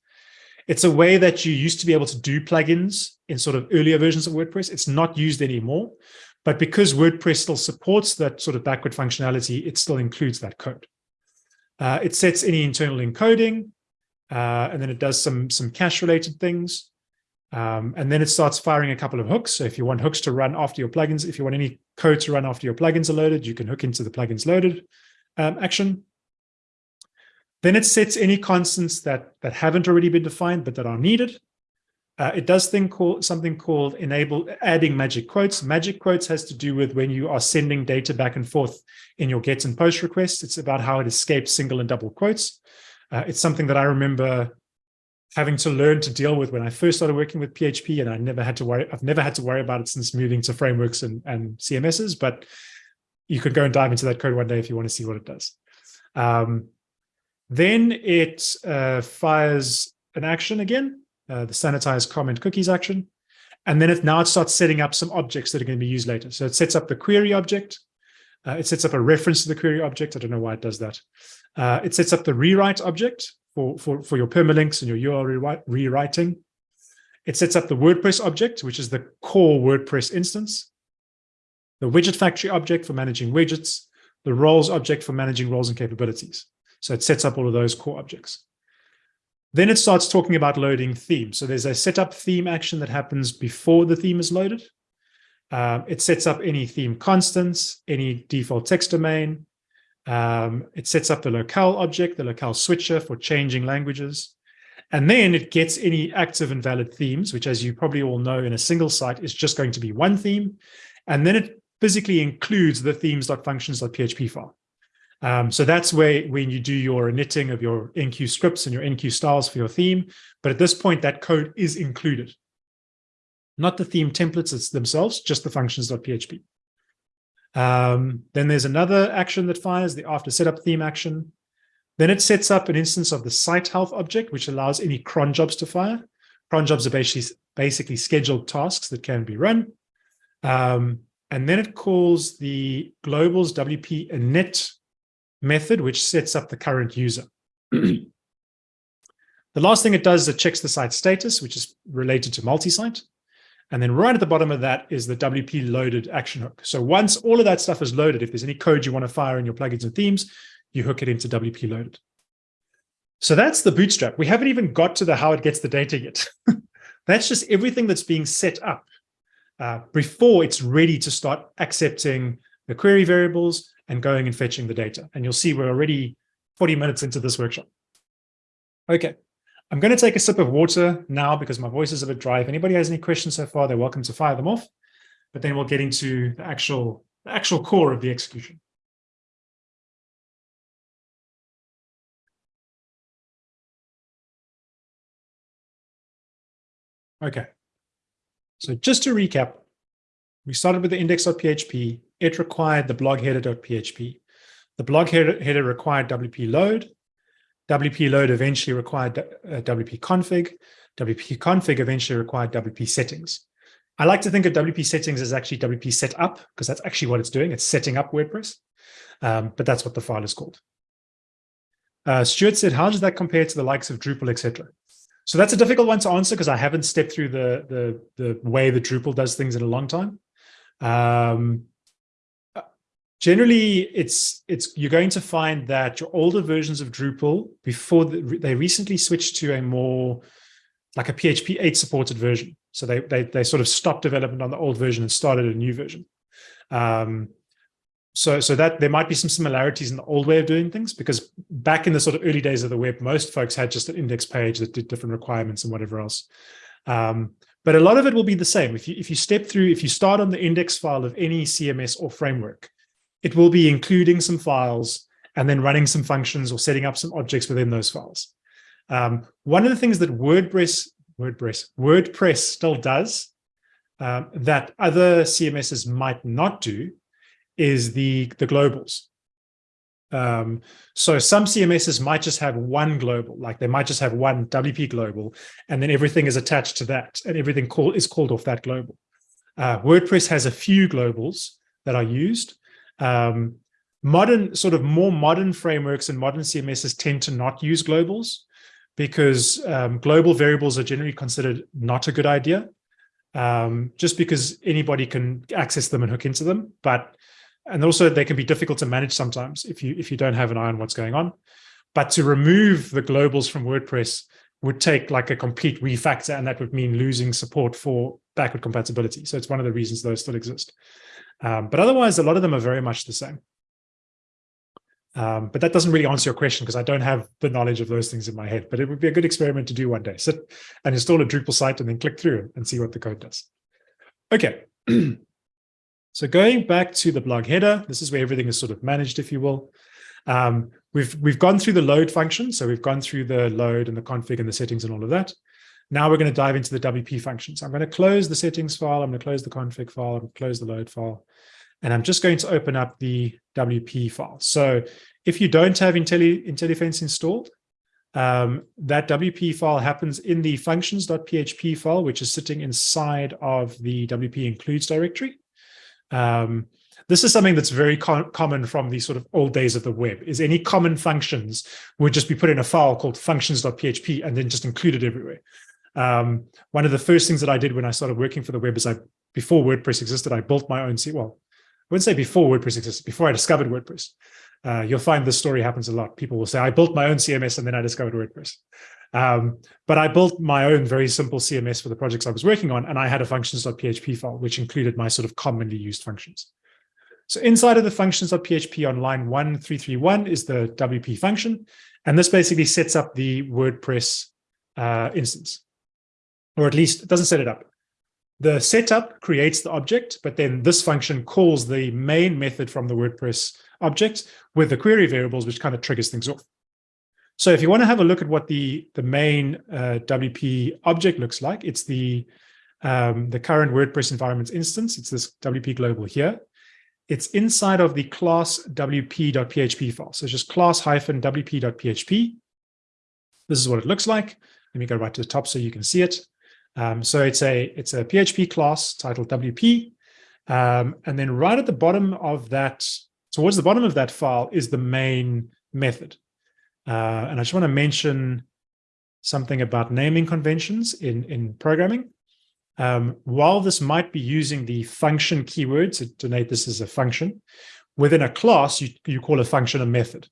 It's a way that you used to be able to do plugins in sort of earlier versions of WordPress. It's not used anymore, but because WordPress still supports that sort of backward functionality, it still includes that code. Uh, it sets any internal encoding, uh, and then it does some, some cache related things. Um, and then it starts firing a couple of hooks. So if you want hooks to run after your plugins, if you want any code to run after your plugins are loaded, you can hook into the plugins loaded um, action. Then it sets any constants that, that haven't already been defined, but that are needed. Uh, it does thing called, something called enable adding magic quotes. Magic quotes has to do with when you are sending data back and forth in your get and post requests. It's about how it escapes single and double quotes. Uh, it's something that I remember having to learn to deal with when I first started working with PHP, and I never had to worry. I've never had to worry about it since moving to frameworks and, and CMSs. But you could go and dive into that code one day if you want to see what it does. Um, then it uh, fires an action again, uh, the sanitize comment cookies action. And then it now it starts setting up some objects that are going to be used later. So it sets up the query object. Uh, it sets up a reference to the query object. I don't know why it does that. Uh, it sets up the rewrite object for, for, for your permalinks and your URL rewriting. It sets up the WordPress object, which is the core WordPress instance the widget factory object for managing widgets, the roles object for managing roles and capabilities. So it sets up all of those core objects. Then it starts talking about loading themes. So there's a setup theme action that happens before the theme is loaded. Um, it sets up any theme constants, any default text domain. Um, it sets up the locale object, the locale switcher for changing languages. And then it gets any active and valid themes, which as you probably all know in a single site is just going to be one theme. And then it physically includes the themes.functions.php file. Um, so that's where when you do your knitting of your enqueue scripts and your enqueue styles for your theme. But at this point, that code is included. Not the theme templates themselves, just the functions.php. Um, then there's another action that fires, the after setup theme action. Then it sets up an instance of the site health object, which allows any cron jobs to fire. Cron jobs are basically, basically scheduled tasks that can be run. Um, and then it calls the globals WP init method, which sets up the current user. <clears throat> the last thing it does is it checks the site status, which is related to multi-site. And then right at the bottom of that is the WP loaded action hook. So once all of that stuff is loaded, if there's any code you want to fire in your plugins and themes, you hook it into WP loaded. So that's the bootstrap. We haven't even got to the how it gets the data yet. <laughs> that's just everything that's being set up uh, before it's ready to start accepting the query variables and going and fetching the data. And you'll see we're already 40 minutes into this workshop. Okay, I'm going to take a sip of water now because my voice is a bit dry. If anybody has any questions so far, they're welcome to fire them off. But then we'll get into the actual, the actual core of the execution. Okay, so just to recap, we started with the index.php. It required the blog header.php. The blog header, required WP load. WP load eventually required uh, WP config. WP config eventually required WP settings. I like to think of WP settings as actually WP setup because that's actually what it's doing. It's setting up WordPress, um, but that's what the file is called. Uh, Stuart said, how does that compare to the likes of Drupal, etc.? So that's a difficult one to answer because I haven't stepped through the, the, the way the Drupal does things in a long time. Um, generally, it's it's you're going to find that your older versions of Drupal, before the, they recently switched to a more like a PHP 8 supported version. So they, they, they sort of stopped development on the old version and started a new version. Um, so so that there might be some similarities in the old way of doing things because back in the sort of early days of the web most folks had just an index page that did different requirements and whatever else um, but a lot of it will be the same if you if you step through if you start on the index file of any cms or framework it will be including some files and then running some functions or setting up some objects within those files um, one of the things that wordpress wordpress wordpress still does um, that other cms's might not do is the, the globals. Um, so some CMSs might just have one global, like they might just have one WP global, and then everything is attached to that, and everything call, is called off that global. Uh, WordPress has a few globals that are used. Um, modern, sort of more modern frameworks and modern CMSs tend to not use globals because um, global variables are generally considered not a good idea, um, just because anybody can access them and hook into them. But and also they can be difficult to manage sometimes if you if you don't have an eye on what's going on. But to remove the globals from WordPress would take like a complete refactor, and that would mean losing support for backward compatibility. So it's one of the reasons those still exist. Um, but otherwise, a lot of them are very much the same. Um, but that doesn't really answer your question because I don't have the knowledge of those things in my head, but it would be a good experiment to do one day. Sit and install a Drupal site and then click through and see what the code does. Okay. <clears throat> so going back to the blog header, this is where everything is sort of managed, if you will. Um, we've, we've gone through the load function. So we've gone through the load and the config and the settings and all of that. Now we're going to dive into the WP functions. I'm going to close the settings file. I'm going to close the config file. I'm going to close the load file. And I'm just going to open up the WP file. So if you don't have Intelli, Intelephense installed, um, that WP file happens in the functions.php file, which is sitting inside of the WP includes directory. Um, this is something that's very co common from the sort of old days of the web, is any common functions would just be put in a file called functions.php and then just included everywhere. Um, one of the first things that I did when I started working for the web is I, before WordPress existed, I built my own, well, I wouldn't say before WordPress existed, before I discovered WordPress. Uh, you'll find this story happens a lot. People will say, I built my own CMS and then I discovered WordPress. Um, but I built my own very simple CMS for the projects I was working on, and I had a functions.php file, which included my sort of commonly used functions. So inside of the functions.php on line 1331 is the WP function, and this basically sets up the WordPress uh, instance, or at least it doesn't set it up. The setup creates the object, but then this function calls the main method from the WordPress object with the query variables, which kind of triggers things off. So if you want to have a look at what the, the main uh, WP object looks like, it's the, um, the current WordPress environments instance. It's this WP global here. It's inside of the class wp.php file. So it's just class-wp.php. This is what it looks like. Let me go right to the top so you can see it. Um, so it's a it's a PHP class titled WP. Um, and then right at the bottom of that, towards the bottom of that file is the main method. Uh, and I just want to mention something about naming conventions in, in programming. Um, while this might be using the function keyword to denote this as a function, within a class, you, you call a function a method.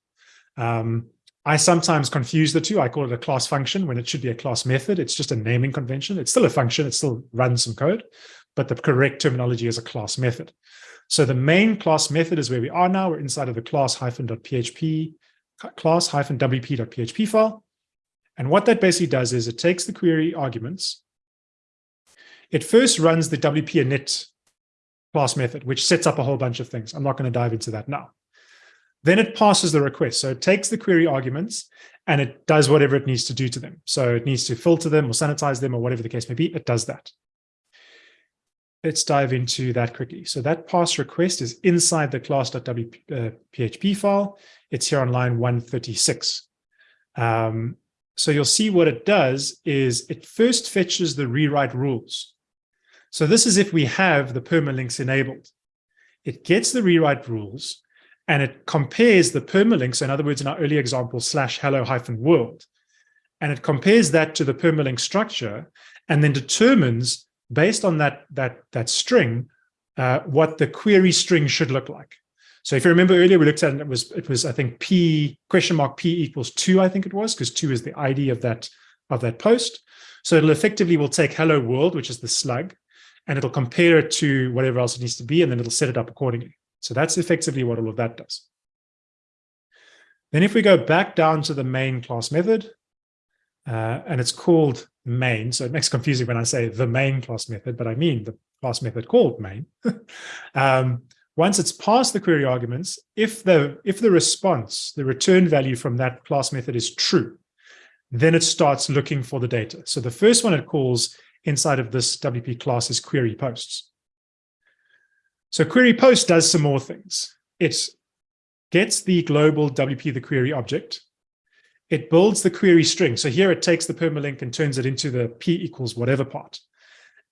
Um, I sometimes confuse the two. I call it a class function when it should be a class method. It's just a naming convention. It's still a function. It still runs some code, but the correct terminology is a class method. So the main class method is where we are now. We're inside of the class hyphen.php, class hyphen wp.php file. And what that basically does is it takes the query arguments. It first runs the wp init class method, which sets up a whole bunch of things. I'm not going to dive into that now. Then it passes the request. So it takes the query arguments and it does whatever it needs to do to them. So it needs to filter them or sanitize them or whatever the case may be. It does that. Let's dive into that quickly. So that pass request is inside the class.php file. It's here on line 136. Um, so you'll see what it does is it first fetches the rewrite rules. So this is if we have the permalinks enabled. It gets the rewrite rules and it compares the permalink. So in other words, in our earlier example, slash hello hyphen world, and it compares that to the permalink structure and then determines based on that, that, that string, uh, what the query string should look like. So if you remember earlier, we looked at it, it was, it was, I think, P question mark P equals two, I think it was, because two is the ID of that, of that post. So it'll effectively will take hello world, which is the slug, and it'll compare it to whatever else it needs to be, and then it'll set it up accordingly. So that's effectively what all of that does. Then if we go back down to the main class method, uh, and it's called main, so it makes confusing when I say the main class method, but I mean the class method called main. <laughs> um, once it's passed the query arguments, if the, if the response, the return value from that class method is true, then it starts looking for the data. So the first one it calls inside of this WP class is query posts. So query post does some more things. It gets the global WP, the query object. It builds the query string. So here it takes the permalink and turns it into the P equals whatever part,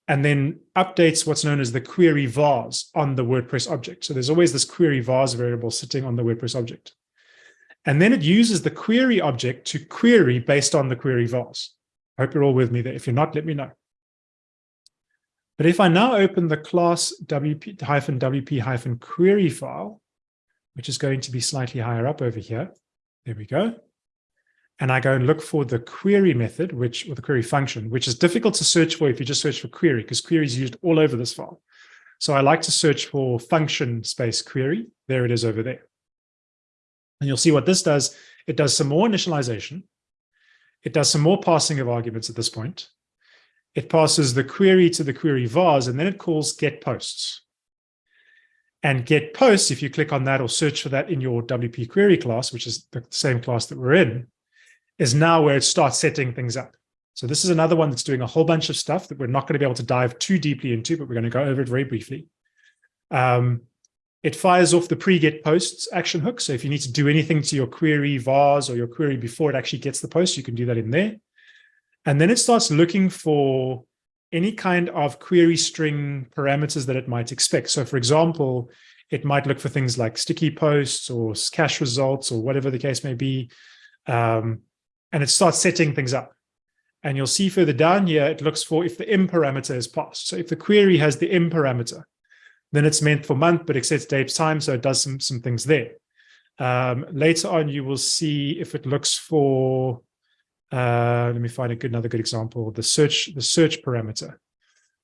and then updates what's known as the query vars on the WordPress object. So there's always this query vars variable sitting on the WordPress object. And then it uses the query object to query based on the query vars. I hope you're all with me there. If you're not, let me know. But if I now open the class wp-wp-query file, which is going to be slightly higher up over here, there we go. And I go and look for the query method, which or the query function, which is difficult to search for if you just search for query, because query is used all over this file. So I like to search for function space query. There it is over there. And you'll see what this does. It does some more initialization. It does some more passing of arguments at this point. It passes the query to the query vars, and then it calls get posts. And get posts, if you click on that or search for that in your WP query class, which is the same class that we're in, is now where it starts setting things up. So this is another one that's doing a whole bunch of stuff that we're not going to be able to dive too deeply into, but we're going to go over it very briefly. Um, it fires off the pre-get posts action hook. So if you need to do anything to your query vars or your query before it actually gets the post, you can do that in there. And then it starts looking for any kind of query string parameters that it might expect. So for example, it might look for things like sticky posts or cache results or whatever the case may be. Um, and it starts setting things up. And you'll see further down here, it looks for if the im parameter is passed. So if the query has the im parameter, then it's meant for month, but it sets date's time, so it does some, some things there. Um, later on, you will see if it looks for, uh, let me find a good, another good example, the search, the search parameter.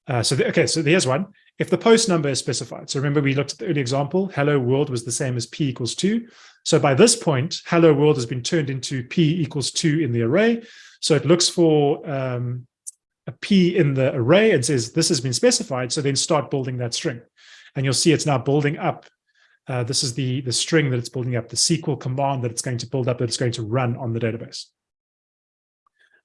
Uh, so, the, okay, so here's one. If the post number is specified, so remember we looked at the early example, hello world was the same as p equals two. So by this point, hello world has been turned into p equals two in the array. So it looks for um, a p in the array and says this has been specified. So then start building that string. And you'll see it's now building up. Uh, this is the, the string that it's building up, the SQL command that it's going to build up that it's going to run on the database.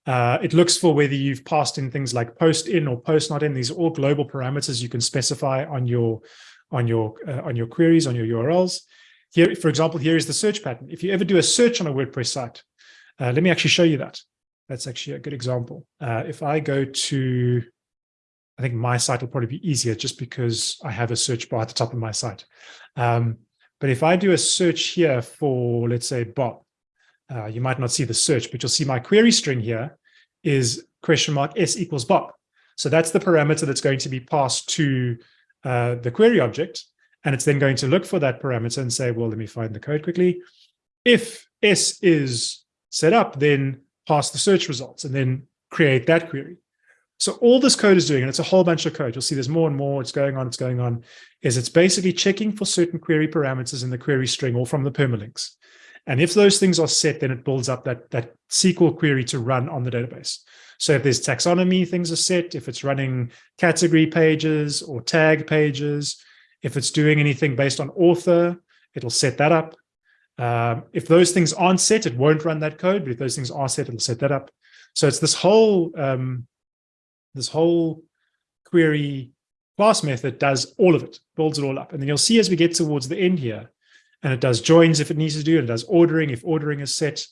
Uh, it looks for whether you've passed in things like post in or post not in. These are all global parameters you can specify on your on your uh, on your queries on your URLs. Here, for example, here is the search pattern. If you ever do a search on a WordPress site, uh, let me actually show you that. That's actually a good example. Uh, if I go to I think my site will probably be easier just because I have a search bar at the top of my site. Um, but if I do a search here for, let's say, Bob, uh, you might not see the search, but you'll see my query string here is question mark S equals Bob. So that's the parameter that's going to be passed to uh, the query object. And it's then going to look for that parameter and say, well, let me find the code quickly. If S is set up, then pass the search results and then create that query. So all this code is doing, and it's a whole bunch of code. You'll see there's more and more. It's going on. It's going on. Is it's basically checking for certain query parameters in the query string or from the permalinks. And if those things are set, then it builds up that, that SQL query to run on the database. So if there's taxonomy things are set, if it's running category pages or tag pages, if it's doing anything based on author, it'll set that up. Um, if those things aren't set, it won't run that code. But if those things are set, it'll set that up. So it's this whole um, this whole query class method does all of it, builds it all up. And then you'll see as we get towards the end here, and it does joins if it needs to do, and it does ordering if ordering is set,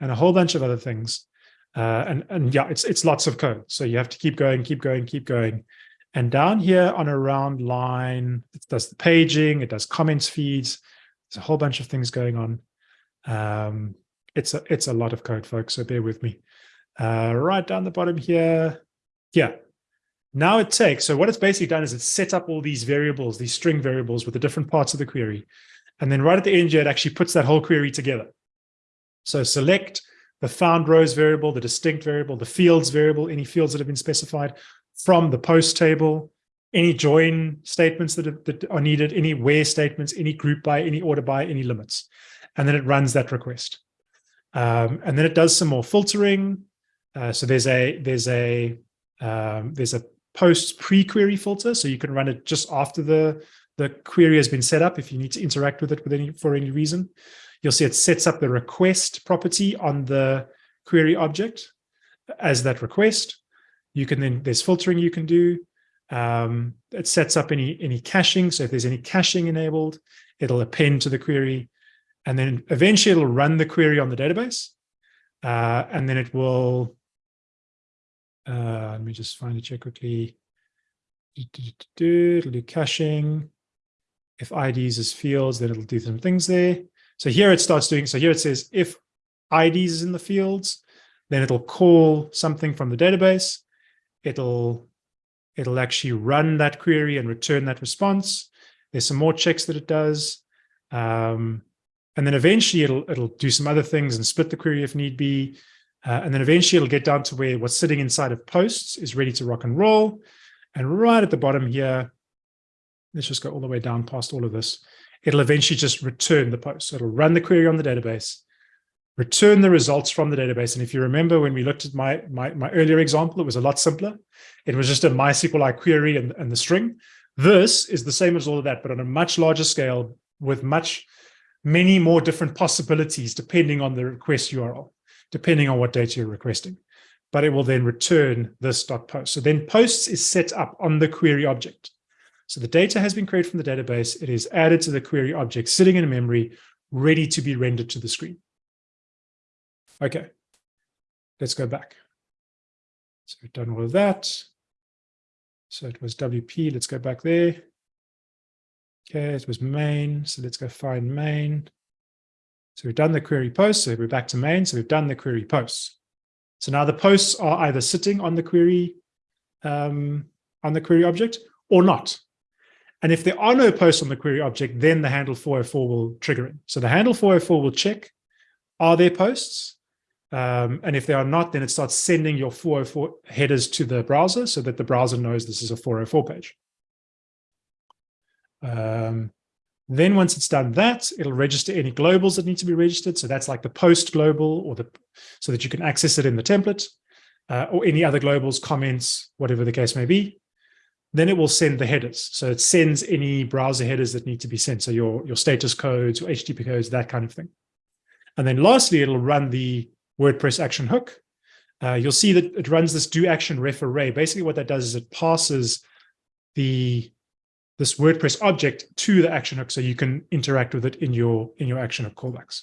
and a whole bunch of other things. Uh, and, and yeah, it's, it's lots of code. So you have to keep going, keep going, keep going. And down here on around line, it does the paging, it does comments feeds. There's a whole bunch of things going on. Um, it's a it's a lot of code, folks. So bear with me. Uh, right down the bottom here, yeah. Now it takes, so what it's basically done is it's set up all these variables, these string variables with the different parts of the query. And then right at the end here, it actually puts that whole query together. So select the found rows variable, the distinct variable, the fields variable, any fields that have been specified from the post table, any join statements that are, that are needed, any where statements, any group by, any order by, any limits. And then it runs that request. Um, and then it does some more filtering. Uh, so there's a there's a um, there's a post pre-query filter, so you can run it just after the, the query has been set up if you need to interact with it with any for any reason. You'll see it sets up the request property on the query object as that request. You can then, there's filtering you can do. Um, it sets up any, any caching. So if there's any caching enabled, it'll append to the query. And then eventually it'll run the query on the database. Uh, and then it will, uh, let me just find it here quickly. It'll do caching. If IDs is fields, then it'll do some things there. So here it starts doing, so here it says if IDs is in the fields, then it'll call something from the database. It'll, it'll actually run that query and return that response. There's some more checks that it does. Um, and then eventually it'll, it'll do some other things and split the query if need be. Uh, and then eventually it'll get down to where what's sitting inside of posts is ready to rock and roll. And right at the bottom here, let's just go all the way down past all of this. It'll eventually just return the post. So it'll run the query on the database, return the results from the database. And if you remember when we looked at my, my, my earlier example, it was a lot simpler. It was just a MySQLi query and, and the string. This is the same as all of that, but on a much larger scale with much, many more different possibilities depending on the request URL, depending on what data you're requesting. But it will then return this dot post. So then posts is set up on the query object. So the data has been created from the database. It is added to the query object sitting in memory, ready to be rendered to the screen. Okay, let's go back. So we've done all of that. So it was WP, let's go back there. Okay, it was main, so let's go find main. So we've done the query post, so we're back to main, so we've done the query posts. So now the posts are either sitting on the query, um, on the query object or not. And if there are no posts on the query object, then the handle 404 will trigger it. So the handle 404 will check, are there posts? Um, and if they are not, then it starts sending your 404 headers to the browser so that the browser knows this is a 404 page. Um, then once it's done that, it'll register any globals that need to be registered. So that's like the post global or the, so that you can access it in the template uh, or any other globals, comments, whatever the case may be. Then it will send the headers. So it sends any browser headers that need to be sent. So your, your status codes, your HTTP codes, that kind of thing. And then lastly, it'll run the WordPress action hook. Uh, you'll see that it runs this do action ref array. Basically what that does is it passes the this WordPress object to the action hook so you can interact with it in your in your action hook callbacks.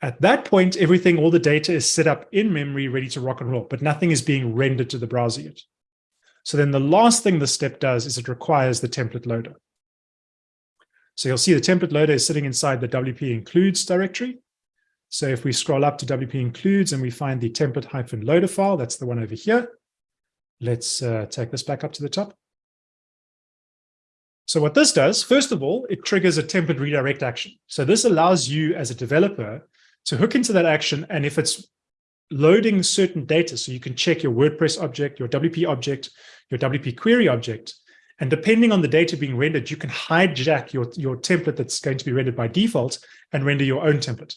At that point, everything, all the data is set up in memory, ready to rock and roll, but nothing is being rendered to the browser yet. So then the last thing the step does is it requires the template loader. So you'll see the template loader is sitting inside the WP includes directory. So if we scroll up to WP includes and we find the template hyphen loader file, that's the one over here. Let's uh, take this back up to the top. So what this does, first of all, it triggers a template redirect action. So this allows you as a developer to hook into that action. And if it's loading certain data, so you can check your WordPress object, your WP object, your WP query object, and depending on the data being rendered, you can hijack your, your template that's going to be rendered by default and render your own template.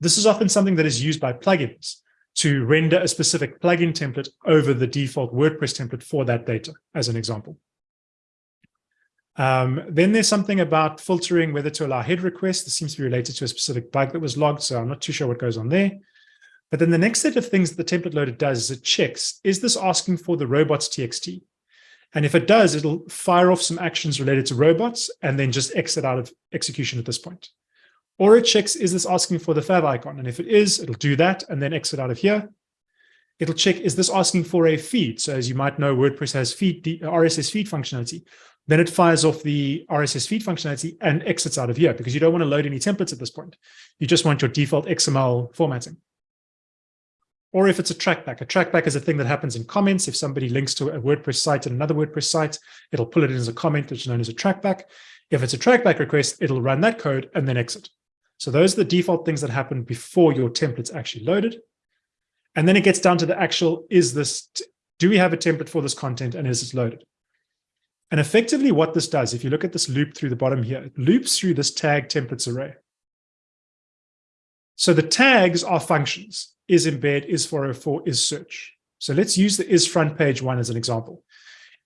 This is often something that is used by plugins to render a specific plugin template over the default WordPress template for that data, as an example. Um, then there's something about filtering whether to allow head requests. This seems to be related to a specific bug that was logged, so I'm not too sure what goes on there. But then the next set of things that the template loader does is it checks, is this asking for the robots TXT? And if it does, it'll fire off some actions related to robots and then just exit out of execution at this point. Or it checks, is this asking for the fav icon? And if it is, it'll do that and then exit out of here. It'll check, is this asking for a feed? So as you might know, WordPress has feed, RSS feed functionality. Then it fires off the RSS feed functionality and exits out of here because you don't want to load any templates at this point. You just want your default XML formatting. Or if it's a trackback, a trackback is a thing that happens in comments. If somebody links to a WordPress site and another WordPress site, it'll pull it in as a comment, which is known as a trackback. If it's a trackback request, it'll run that code and then exit. So those are the default things that happen before your template's actually loaded. And then it gets down to the actual, is this, do we have a template for this content and is it loaded? And effectively what this does, if you look at this loop through the bottom here, it loops through this tag templates array. So the tags are functions, is embed, is 404, is search. So let's use the is front page one as an example.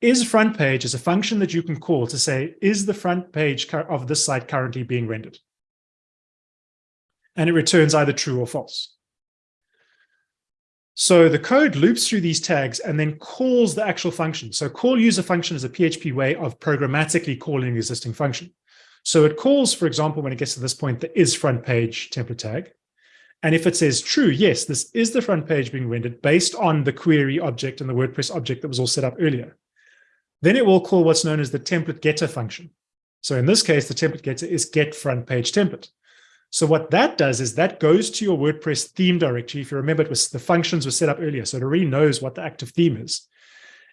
Is front page is a function that you can call to say, is the front page of this site currently being rendered? and it returns either true or false. So the code loops through these tags and then calls the actual function. So call user function is a PHP way of programmatically calling an existing function. So it calls, for example, when it gets to this point, the is front page template tag. And if it says true, yes, this is the front page being rendered based on the query object and the WordPress object that was all set up earlier, then it will call what's known as the template getter function. So in this case, the template getter is get front page template. So what that does is that goes to your WordPress theme directory. If you remember, it was the functions were set up earlier, so it already knows what the active theme is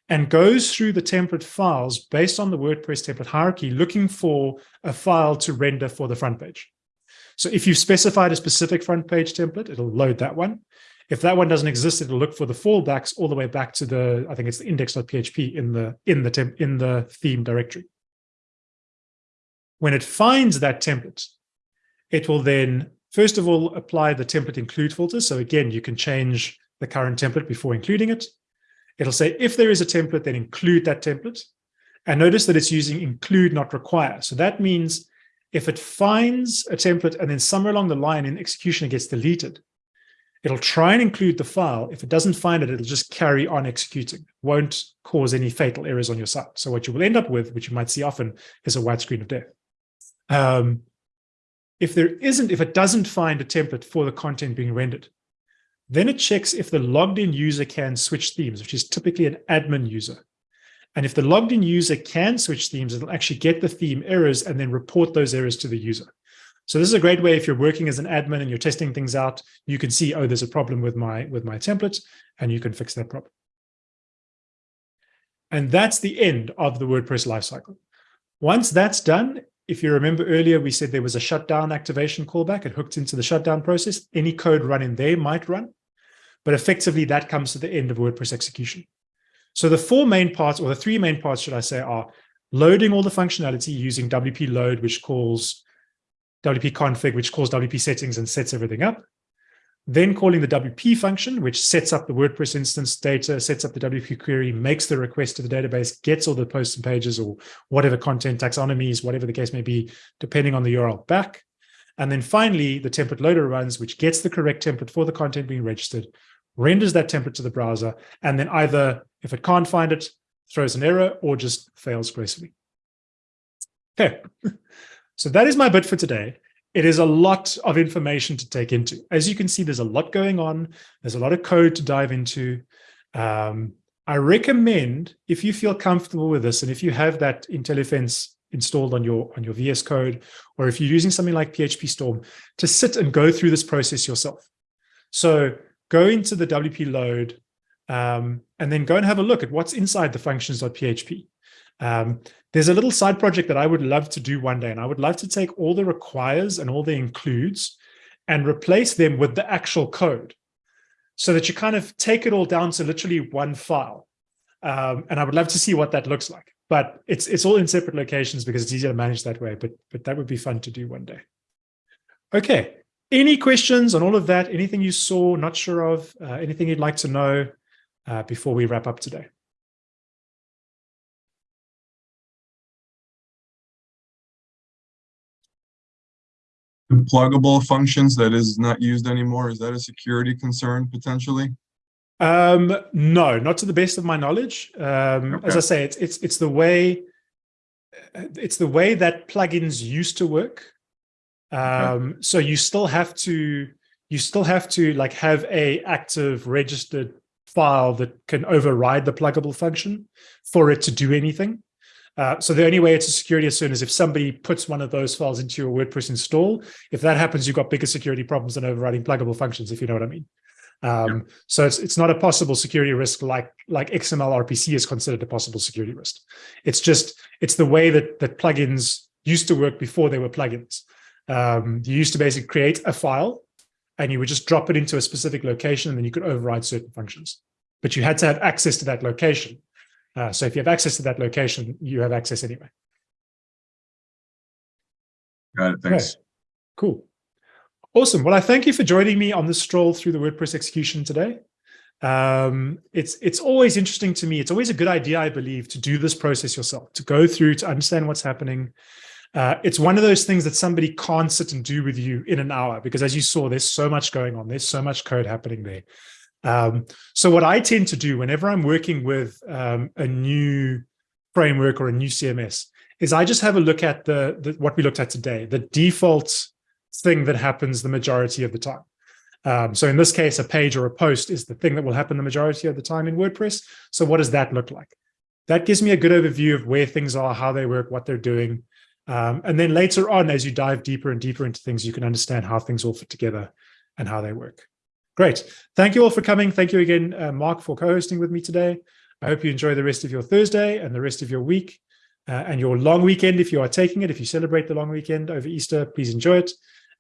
and goes through the template files based on the WordPress template hierarchy, looking for a file to render for the front page. So if you've specified a specific front page template, it'll load that one. If that one doesn't exist, it'll look for the fallbacks all the way back to the, I think it's the index.php in the in the temp, in the theme directory. When it finds that template, it will then, first of all, apply the template include filter. So again, you can change the current template before including it. It'll say if there is a template, then include that template. And notice that it's using include, not require. So that means if it finds a template and then somewhere along the line in execution it gets deleted, it'll try and include the file. If it doesn't find it, it'll just carry on executing. Won't cause any fatal errors on your site. So what you will end up with, which you might see often, is a white screen of death. Um, if there isn't, if it doesn't find a template for the content being rendered, then it checks if the logged in user can switch themes, which is typically an admin user. And if the logged in user can switch themes, it'll actually get the theme errors and then report those errors to the user. So this is a great way if you're working as an admin and you're testing things out, you can see, oh, there's a problem with my, with my template, and you can fix that problem. And that's the end of the WordPress lifecycle. Once that's done, if you remember earlier, we said there was a shutdown activation callback. It hooked into the shutdown process. Any code run in there might run. But effectively, that comes to the end of WordPress execution. So the four main parts, or the three main parts, should I say, are loading all the functionality using WP load, which calls WP config, which calls WP settings and sets everything up. Then calling the WP function, which sets up the WordPress instance data, sets up the WP query, makes the request to the database, gets all the posts and pages or whatever content taxonomies, whatever the case may be, depending on the URL back. And then finally, the template loader runs, which gets the correct template for the content being registered, renders that template to the browser, and then either, if it can't find it, throws an error or just fails gracefully. Okay, <laughs> so that is my bit for today. It is a lot of information to take into. As you can see, there's a lot going on. There's a lot of code to dive into. Um, I recommend, if you feel comfortable with this, and if you have that Intelephense installed on your on your VS Code, or if you're using something like PHP Storm, to sit and go through this process yourself. So go into the WP load um, and then go and have a look at what's inside the functions.php. Um, there's a little side project that I would love to do one day, and I would love to take all the requires and all the includes and replace them with the actual code so that you kind of take it all down to literally one file. Um, and I would love to see what that looks like. But it's it's all in separate locations because it's easier to manage that way. But but that would be fun to do one day. Okay, any questions on all of that? Anything you saw, not sure of, uh, anything you'd like to know uh, before we wrap up today? pluggable functions that is not used anymore, is that a security concern potentially? Um, no, not to the best of my knowledge. Um, okay. As I say, it's it's it's the way it's the way that plugins used to work. Um, okay. So you still have to you still have to like have a active registered file that can override the pluggable function for it to do anything. Uh, so the only way it's a security concern is if somebody puts one of those files into your WordPress install. If that happens, you've got bigger security problems than overriding pluggable functions, if you know what I mean. Um, yeah. So it's it's not a possible security risk like like XML RPC is considered a possible security risk. It's just it's the way that that plugins used to work before they were plugins. Um, you used to basically create a file and you would just drop it into a specific location and then you could override certain functions. But you had to have access to that location. Uh, so if you have access to that location, you have access anyway. Got it. Thanks. Okay. Cool. Awesome. Well, I thank you for joining me on this stroll through the WordPress execution today. Um, it's it's always interesting to me. It's always a good idea, I believe, to do this process yourself, to go through, to understand what's happening. Uh, it's one of those things that somebody can't sit and do with you in an hour, because as you saw, there's so much going on. There's so much code happening there. Um, so what I tend to do whenever I'm working with um, a new framework or a new CMS is I just have a look at the, the what we looked at today, the default thing that happens the majority of the time. Um, so in this case, a page or a post is the thing that will happen the majority of the time in WordPress. So what does that look like? That gives me a good overview of where things are, how they work, what they're doing. Um, and then later on, as you dive deeper and deeper into things, you can understand how things all fit together and how they work. Great. Thank you all for coming. Thank you again, uh, Mark, for co-hosting with me today. I hope you enjoy the rest of your Thursday and the rest of your week uh, and your long weekend if you are taking it. If you celebrate the long weekend over Easter, please enjoy it.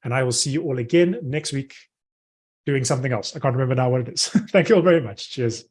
And I will see you all again next week doing something else. I can't remember now what it is. <laughs> Thank you all very much. Cheers.